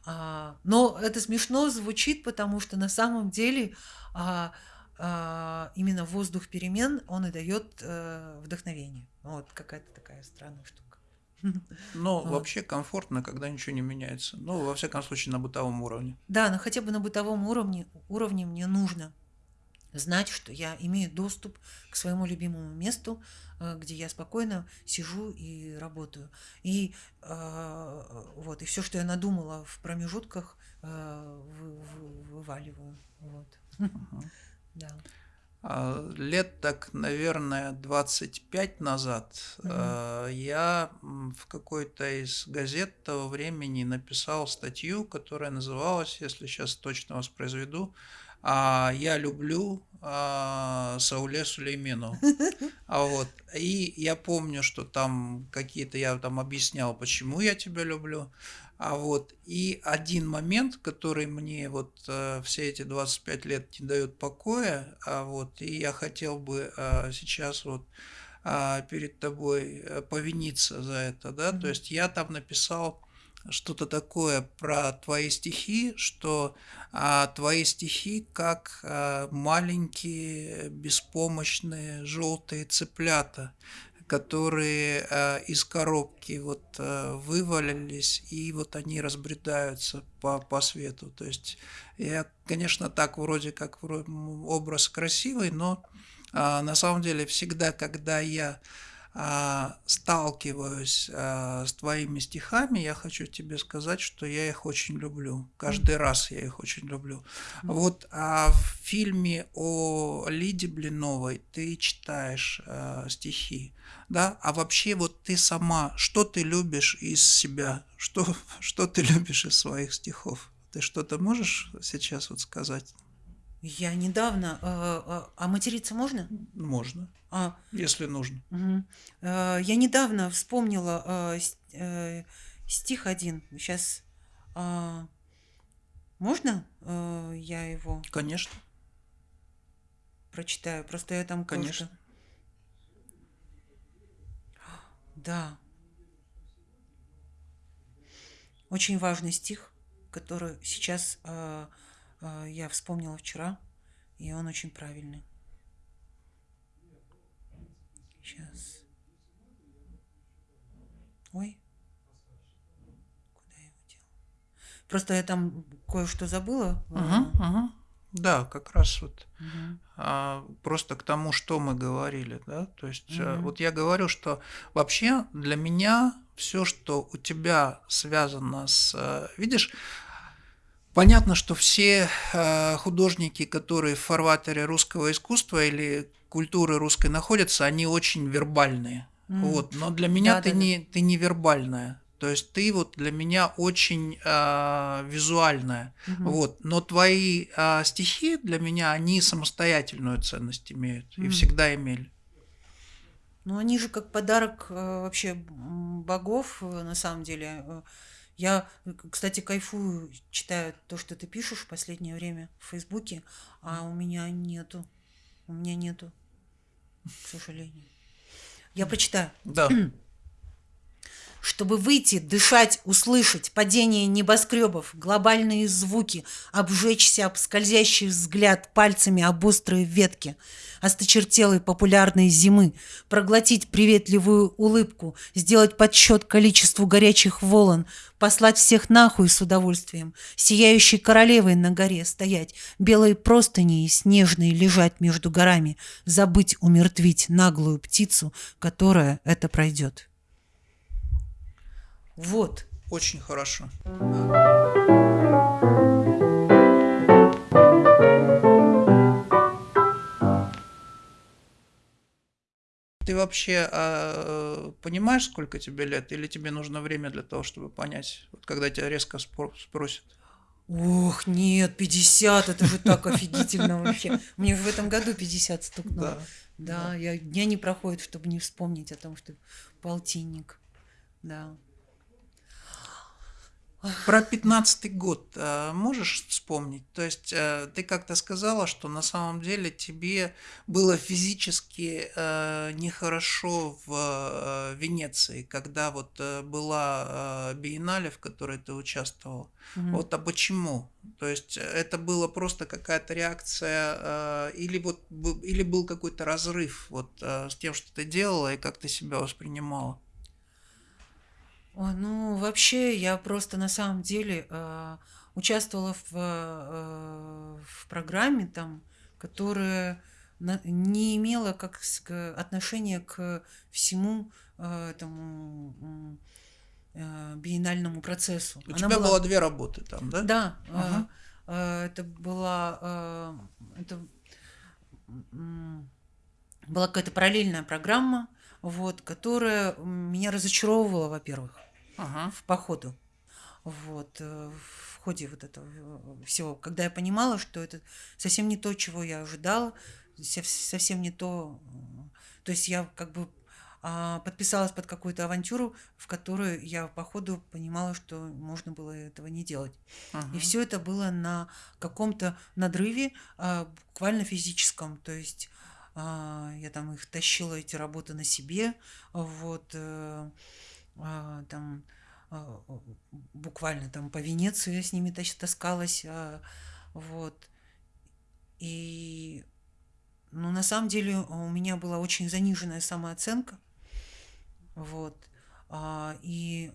А, но это смешно звучит, потому что на самом деле а, а, именно воздух перемен он и дает а, вдохновение. Вот какая-то такая странная штука. Но вот. вообще комфортно, когда ничего не меняется. Ну, во всяком случае, на бытовом уровне. Да, но хотя бы на бытовом уровне, уровне мне нужно знать, что я имею доступ к своему любимому месту, э, где я спокойно сижу и работаю. И э, вот, и все, что я надумала в промежутках, э, вываливаю. Вот. Да. А, лет так, наверное, 25 назад mm-hmm. я в какой-то из газет того времени написал статью, которая называлась, если сейчас точно воспроизведу, а я люблю а, Сауле Сулеймену. А вот. И я помню, что там какие-то я там объяснял, почему я тебя люблю. А вот и один момент, который мне вот э, все эти 25 лет не дает покоя, а вот и я хотел бы э, сейчас вот э, перед тобой э, повиниться за это, да, то есть я там написал что-то такое про твои стихи, что а, твои стихи как а, маленькие беспомощные желтые цыплята, которые а, из коробки вот а, вывалились и вот они разбредаются по, по свету. То есть я, конечно, так вроде как образ красивый, но а, на самом деле всегда, когда я сталкиваюсь а, с твоими стихами, я хочу тебе сказать, что я их очень люблю. Каждый раз я их очень люблю. Вот а в фильме о Лиде Блиновой ты читаешь а, стихи, да? А вообще вот ты сама, что ты любишь из себя? Что, что ты любишь из своих стихов? Ты что-то можешь сейчас вот сказать? Я недавно... А, а материться можно? Можно. А, если нужно. Угу. Я недавно вспомнила э, стих один. Сейчас можно я его? Конечно. Прочитаю. Просто я там. Конечно. Да. Очень важный стих, который сейчас я вспомнила вчера, и он очень правильный. Сейчас. Ой. Куда я его делала? Просто я там кое-что забыла. Угу, угу. Да, как раз вот угу. а, просто к тому, что мы говорили, да, то есть угу. вот я говорю, что вообще для меня все, что у тебя связано с, э, видишь, Понятно, что все э, художники, которые в фарватере русского искусства или культуры русской находятся, они очень вербальные. Mm. Вот. Но для меня да, ты, да, не, да. ты не вербальная. То есть ты вот для меня очень э, визуальная. Угу. Вот. Но твои э, стихи для меня, они самостоятельную ценность имеют угу. и всегда имели. Ну, они же как подарок э, вообще богов, э, на самом деле. Э, я, кстати, кайфую, читаю то, что ты пишешь в последнее время в Фейсбуке, а у меня нету. У меня нету, к сожалению. Я прочитаю. Да. Чтобы выйти, дышать, услышать падение небоскребов, глобальные звуки, обжечься об скользящий взгляд пальцами об острые ветки, осточертелой популярной зимы, проглотить приветливую улыбку, сделать подсчет количеству горячих волн, послать всех нахуй с удовольствием, сияющей королевой на горе стоять, белые простыни и снежные лежать между горами, забыть умертвить наглую птицу, которая это пройдет. Вот. Очень хорошо. Ты вообще а, понимаешь, сколько тебе лет, или тебе нужно время для того, чтобы понять, вот когда тебя резко спро- спросят? Ох, нет, 50, это же так офигительно вообще. Мне в этом году 50 стукнуло. Да. Да, я, дня не проходит, чтобы не вспомнить о том, что полтинник. Да. Про пятнадцатый год а, можешь вспомнить? То есть а, ты как-то сказала, что на самом деле тебе было физически а, нехорошо в а, Венеции, когда вот была биеннале, в которой ты участвовал. Мгм. Вот, а почему? То есть э, это было просто какая-то реакция, или вот или был какой-то разрыв вот с тем, что ты делала и как ты себя воспринимала? Ой, ну, вообще, я просто на самом деле а, участвовала в, а, в программе там, которая на- не имела как с- к- отношения к всему а, этому м, а, биеннальному процессу. У тебя было две работы там, да? Да, Ага. а, это была а, это м, была какая-то параллельная программа, вот, которая меня разочаровывала, во-первых, Ага. в походу. Вот, э, в ходе вот этого э, всего, когда я понимала, что это совсем не то, чего я ожидала, се- совсем не то. м, То есть я как бы а, подписалась под какую-то авантюру, в которой я по ходу понимала, что можно было этого не делать. И Мгм. все это было на каком-то надрыве, а, буквально физическом. То есть а, я там их тащила, эти работы на себе, вот, э, там а, буквально там по Венеции я с ними таскалась, а, вот. И, ну, на самом деле у меня была очень заниженная самооценка, вот. А, и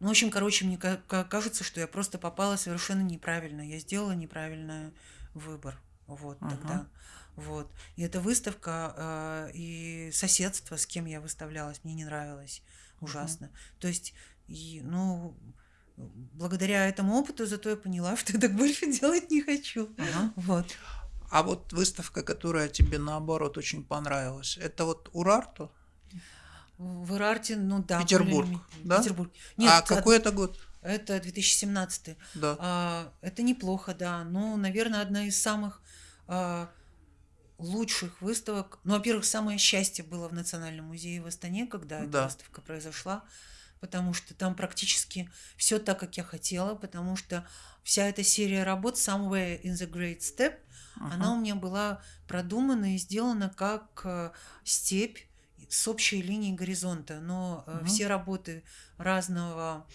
ну, в общем, короче, мне ка- ка- кажется, что я просто попала совершенно неправильно. Я сделала неправильный выбор. Вот Ага. тогда. Вот. И эта выставка а, и соседство, с кем я выставлялась, мне не нравилось ужасно. То есть, и, ну, благодаря этому опыту зато я поняла, что я так больше делать не хочу. Ага. Вот. А вот выставка, которая тебе наоборот очень понравилась, это вот Урарту? В Ирарте, ну да. Петербург, да? Петербург. Нет, а от- какой это год? это 2017. Да. А, это неплохо, да. Ну, наверное, одна из самых а, лучших выставок. Ну, во-первых, самое счастье было в Национальном музее в Астане, когда эта Да. выставка произошла, потому что там практически все так, как я хотела, потому что вся эта серия работ Somewhere in the Great Step, она Ага. у меня была продумана и сделана как э, степь с общей линией горизонта, но э, Мгм. все работы разного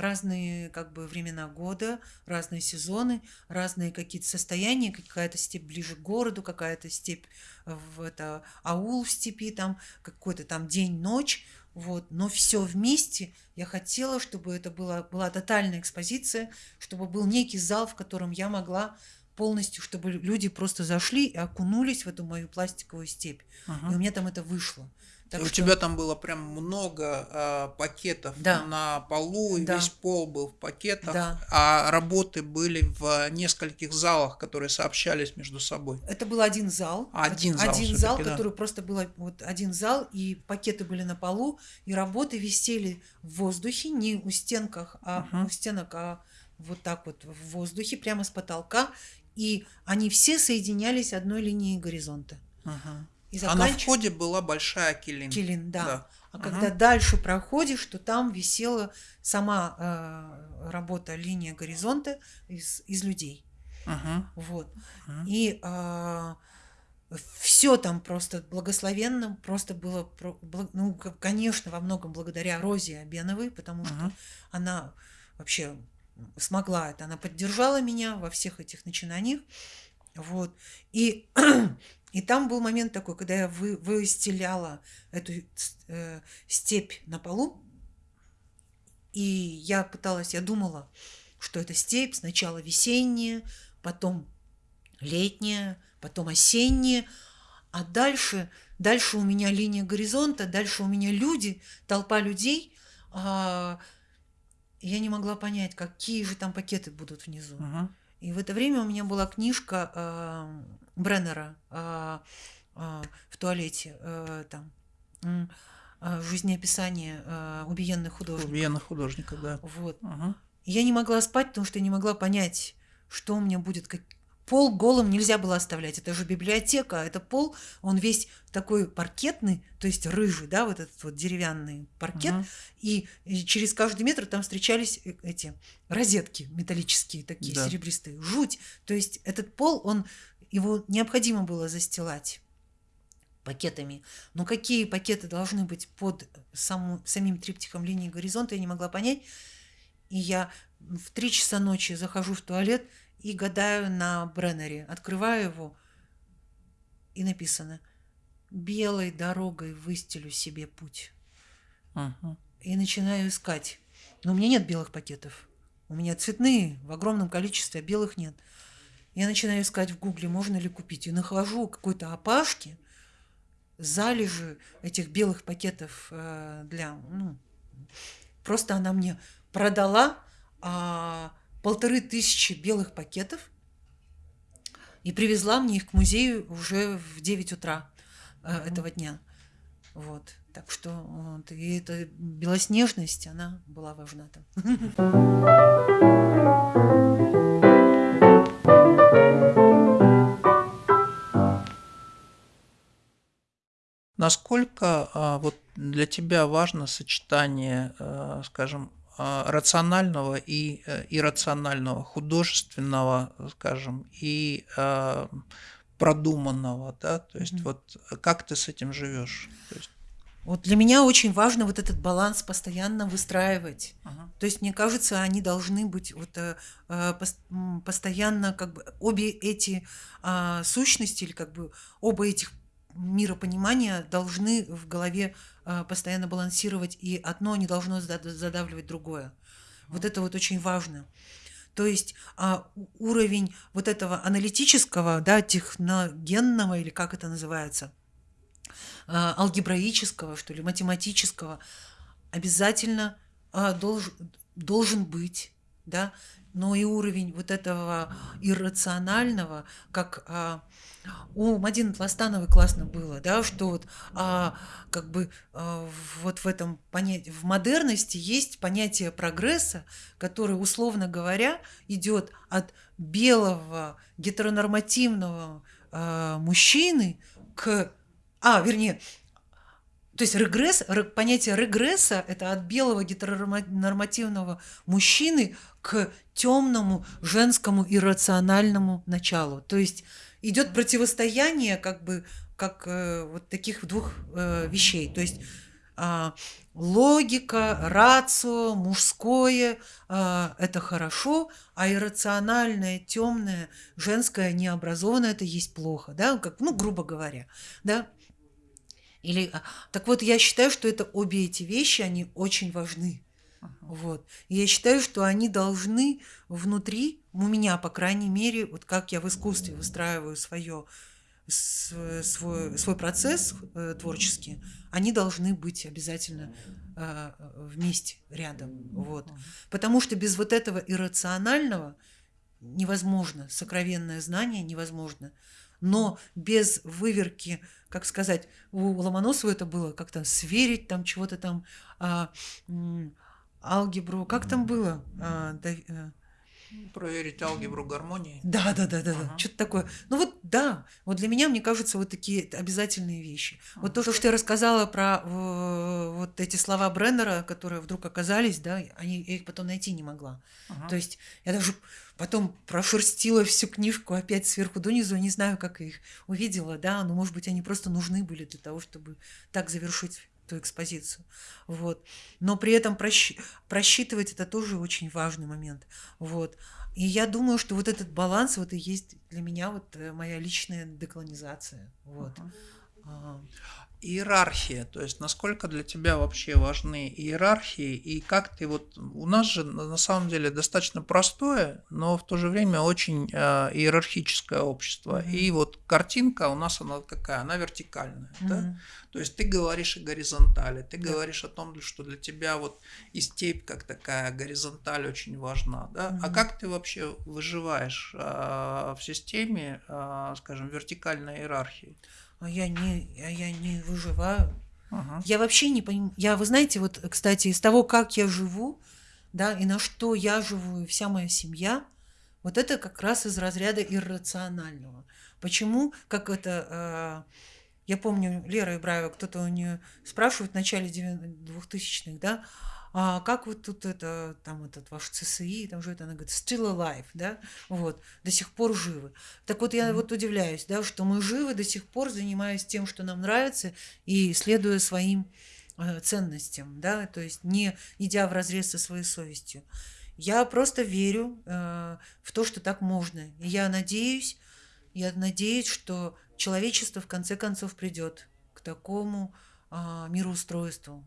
разные как бы времена года, разные сезоны, разные какие-то состояния, какая-то степь ближе к городу, какая-то степь в это аул в степи, там какой-то там день-ночь, вот, но все вместе я хотела, чтобы это была, была тотальная экспозиция, чтобы был некий зал, в котором я могла полностью, чтобы люди просто зашли и окунулись в эту мою пластиковую степь. Ага. И у меня там это вышло. Так у что- тебя там было прям много а, пакетов Да. на полу, Да. весь пол был в пакетах, Да. а работы были в нескольких залах, которые сообщались между собой. Это был один зал. Один зал Один зал, да. который просто был вот один зал, и пакеты были на полу, и работы висели в воздухе, не у стенках, а Мгм. у стенок, а вот так вот в воздухе, прямо с потолка, и они все соединялись одной линией горизонта. Ага. И А на заканч- входе была большая килин. Килин, да. Да. А Ага. когда дальше проходишь, то там висела сама э, работа линия горизонта из, из людей. Ага. Вот. Ага. И а, все там просто благословенно, просто было, ну, конечно, во многом благодаря Розе Абеновой, потому что uh-huh. она вообще смогла это, она поддержала меня во всех этих начинаниях, вот, и, и там был момент такой, когда я вы, выстеляла эту э, степь на полу, и я пыталась, я думала, что это степь сначала весенняя, потом летняя, потом осенние, а дальше, дальше у меня линия горизонта, дальше у меня люди, толпа людей. А, я не могла понять, какие же там пакеты будут внизу. Uh-huh. И в это время у меня была книжка э, Бреннера э, э, в туалете, э, там, э, жизнеописание убиенных художников. Убиенных художников, да. Вот. Uh-huh. Я не могла спать, потому что я не могла понять, что у меня будет, как, Пол голым нельзя было оставлять. Это же библиотека, а это пол, он весь такой паркетный, то есть рыжий, да, вот этот вот деревянный паркет. Угу. И, и через каждый метр там встречались э, эти розетки металлические такие, да. серебристые. Жуть. То есть этот пол, он его необходимо было застилать пакетами. Но какие пакеты должны быть под саму, самим триптихом линии горизонта, я не могла понять. И я в три часа ночи захожу в туалет – и гадаю на Бреннере. Открываю его, и написано «Белой дорогой выстелю себе путь». Uh-huh. И начинаю искать. Но у меня нет белых пакетов. У меня цветные в огромном количестве, а белых нет. Я начинаю искать в гугле, можно ли купить. И нахожу какой-то опашки, залежи этих белых пакетов э, для... Ну, просто она мне продала а, полторы тысячи белых пакетов и привезла мне их к музею уже в 9 утра э, этого дня. Вот. Так что вот, и эта белоснежность, она была важна там. Насколько а, вот для тебя важно сочетание, а, скажем, а, рационального и э, иррационального, художественного, скажем, и продуманного, да, то есть mm-hmm. вот как ты с этим живешь? есть... Вот для меня очень важно вот этот баланс постоянно выстраивать. Uh-huh. То есть мне кажется, они должны быть вот э, э постоянно как бы обе эти э, сущности или как бы оба этих миропонимания должны в голове э, постоянно балансировать, и одно не должно задавливать другое. Вот это вот очень важно. То есть а, уровень вот этого аналитического, да, техногенного, или как это называется, алгебраического, что ли, математического, обязательно а, долж, должен быть, да, но и уровень вот этого иррационального, как а, у Мадины Тластановой классно было, да, что вот а, как бы а, вот в этом понятии, в модерности есть понятие прогресса, которое, условно говоря, идет от белого гетеронормативного а, мужчины к, а, вернее, то есть регресс, понятие регресса – это от белого гетеронормативного мужчины к темному женскому иррациональному началу. То есть идет противостояние как бы как э, вот таких двух э, вещей. То есть э, логика, рацио, мужское э, это хорошо, а иррациональное, темное, женское, необразованное это есть плохо, да, как, ну, грубо говоря, да. Или, а, так вот, я считаю, что это обе эти вещи, они очень важны. Вот. И я считаю, что они должны внутри, у меня, по крайней мере, вот как я в искусстве выстраиваю свое, свой, свой процесс э, творческий, они должны быть обязательно э, вместе, рядом. Вот. Потому что без вот этого иррационального невозможно, сокровенное знание невозможно. Но без выверки, как сказать, у Ломоносова это было как-то сверить там чего-то там, а, алгебру, как там было? А, да, Проверить алгебру гармонии. Да, да, да, да, да. Что-то такое. Ну вот да, вот для меня, мне кажется, вот такие обязательные вещи. Uh-huh. Вот то, что я рассказала про э, вот эти слова Бреннера, которые вдруг оказались, да, они, я их потом найти не могла. Uh-huh. То есть я даже потом прошерстила всю книжку опять сверху донизу, не знаю, как их увидела, да, но, может быть, они просто нужны были для того, чтобы так завершить ту экспозицию. Вот. Но при этом просч... просчитывать это тоже очень важный момент. Вот. И я думаю, что вот этот баланс вот и есть для меня вот э, моя личная деколонизация. Вот. Uh-huh иерархия, то есть насколько для тебя вообще важны иерархии и как ты вот у нас же на самом деле достаточно простое, но в то же время очень э, иерархическое общество mm-hmm. и вот картинка у нас она какая, она вертикальная, mm-hmm. да, то есть ты говоришь о горизонтали, ты yeah. говоришь о том, что для тебя вот и степь как такая горизонталь очень важна, да, mm-hmm. а как ты вообще выживаешь э, в системе, э, скажем, вертикальной иерархии? А я не, а я не выживаю. Ага. Я вообще не понимаю. Я, вы знаете, вот, кстати, из того, как я живу, да, и на что я живу, и вся моя семья, вот это как раз из разряда иррационального. Почему, как это, э, я помню, Лера Ибраева, кто-то у нее спрашивает в начале 2000-х, да, а как вот тут это, там этот ваш ЦСИ, там же это, она говорит, still alive, да, вот, до сих пор живы. Так вот я mm-hmm. вот удивляюсь, да, что мы живы до сих пор, занимаясь тем, что нам нравится, и следуя своим э, ценностям, да, то есть не идя в разрез со своей совестью. Я просто верю э, в то, что так можно. И я надеюсь, я надеюсь, что человечество в конце концов придет к такому э, мироустройству,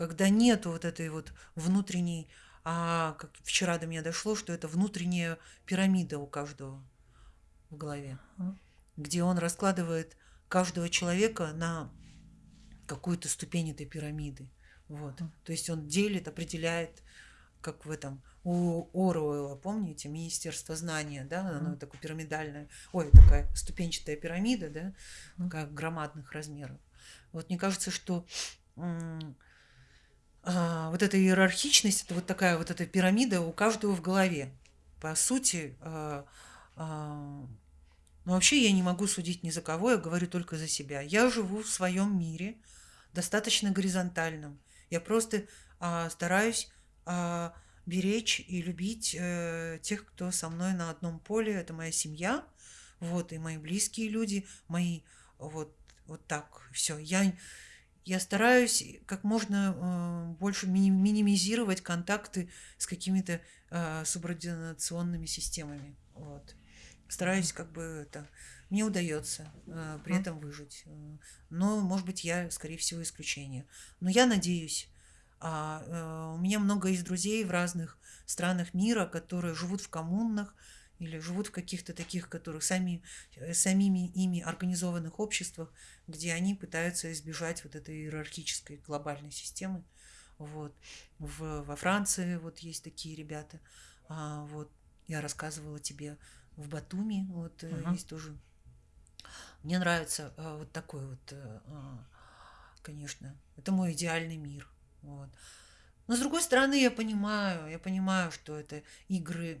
когда нету вот этой вот внутренней, а как вчера до меня дошло, что это внутренняя пирамида у каждого в голове, где он раскладывает каждого человека на какую-то ступень этой пирамиды. Вот. То есть он делит, определяет, как в этом у Оруэлла, помните, Министерство знания, да, оно такое пирамидальное, ой, такая ступенчатая пирамида, да, такая громадных размеров. Вот мне кажется, что а, вот эта иерархичность, это вот такая вот эта пирамида у каждого в голове. По сути, а, а, ну вообще я не могу судить ни за кого, я говорю только за себя. Я живу в своем мире, достаточно горизонтальном. Я просто стараюсь беречь и любить э, тех, кто со мной на одном поле. Это моя семья, вот, и мои близкие люди, мои, вот, вот так, все. Я я стараюсь как можно э, больше минимизировать контакты с какими-то э, субординационными системами. Вот. Стараюсь как бы это... Мне удается э, при этом выжить. Но, может быть, я, скорее всего, исключение. Но я надеюсь. А, у меня много из друзей в разных странах мира, которые живут в коммунах, или живут в каких-то таких, которых сами, э, самими ими организованных обществах, где они пытаются избежать вот этой иерархической глобальной системы. Вот. В, во Франции вот есть такие ребята. А, вот я рассказывала тебе в Батуми, вот uh-huh. есть тоже. Мне нравится а, вот такой вот, а, конечно, это мой идеальный мир. Вот. Но с другой стороны, я понимаю, я понимаю, что это игры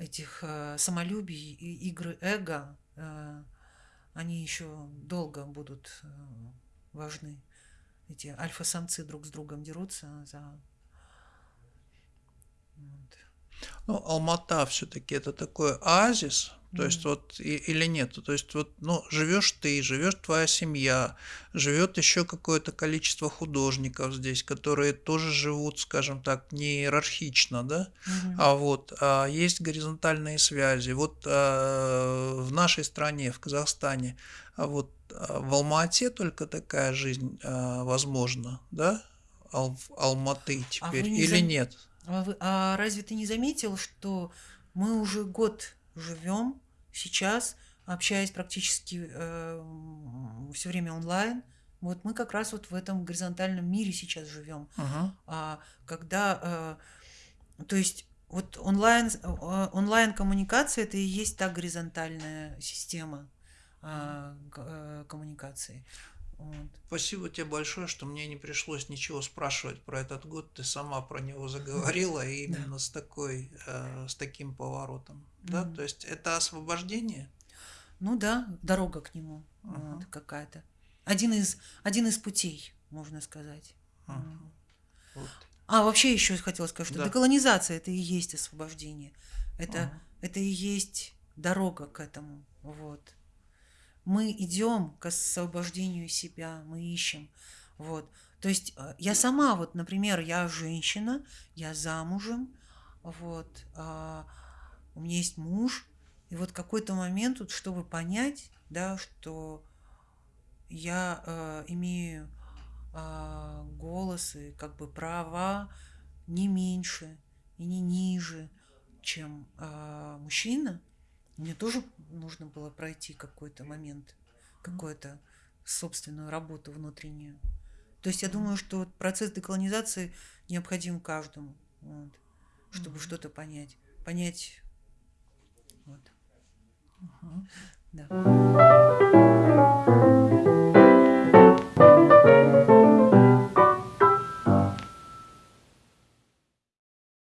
этих э, самолюбий и игры эго, э, они еще долго будут э, важны. Эти альфа-самцы друг с другом дерутся за... Вот. Ну, Алмата все-таки это такой оазис, то есть вот и, или нет, то есть вот ну живешь ты, живешь твоя семья, живет еще какое-то количество художников здесь, которые тоже живут, скажем так, не иерархично, да, угу. а вот а есть горизонтальные связи. Вот а, в нашей стране, в Казахстане, а вот а, в Алмате только такая жизнь а, возможна, да, Ал, Алматы а теперь а не или зам... нет? А, вы, а разве ты не заметил, что мы уже год живем сейчас, общаясь практически э, все время онлайн. Вот мы как раз вот в этом горизонтальном мире сейчас живем, uh-huh. а, когда, э, то есть вот онлайн, э, онлайн коммуникация это и есть та горизонтальная система э, коммуникации. Вот. Спасибо тебе большое, что мне не пришлось ничего спрашивать про этот год. Ты сама про него заговорила и именно с такой, э, с таким поворотом. Да, то есть это освобождение. Ну да, дорога к нему вот, какая-то. Один из, один из путей, можно сказать. Вот. А, вообще еще хотела сказать, что Да. деколонизация это и есть освобождение. Это, это и есть дорога к этому. Вот. Мы идем к освобождению себя, мы ищем. Вот. То есть э, я сама, вот, например, я женщина, я замужем, вот, а, у меня есть муж, и вот какой-то момент, вот, чтобы понять, да, что я э, имею а, голос и как бы права не меньше и не ниже, чем а, мужчина, мне тоже нужно было пройти какой-то момент, какую-то собственную работу внутреннюю. То есть я думаю, что процесс деколонизации необходим каждому, вот, чтобы mm-hmm. что-то понять. Понять. Вот. Uh-huh. Да.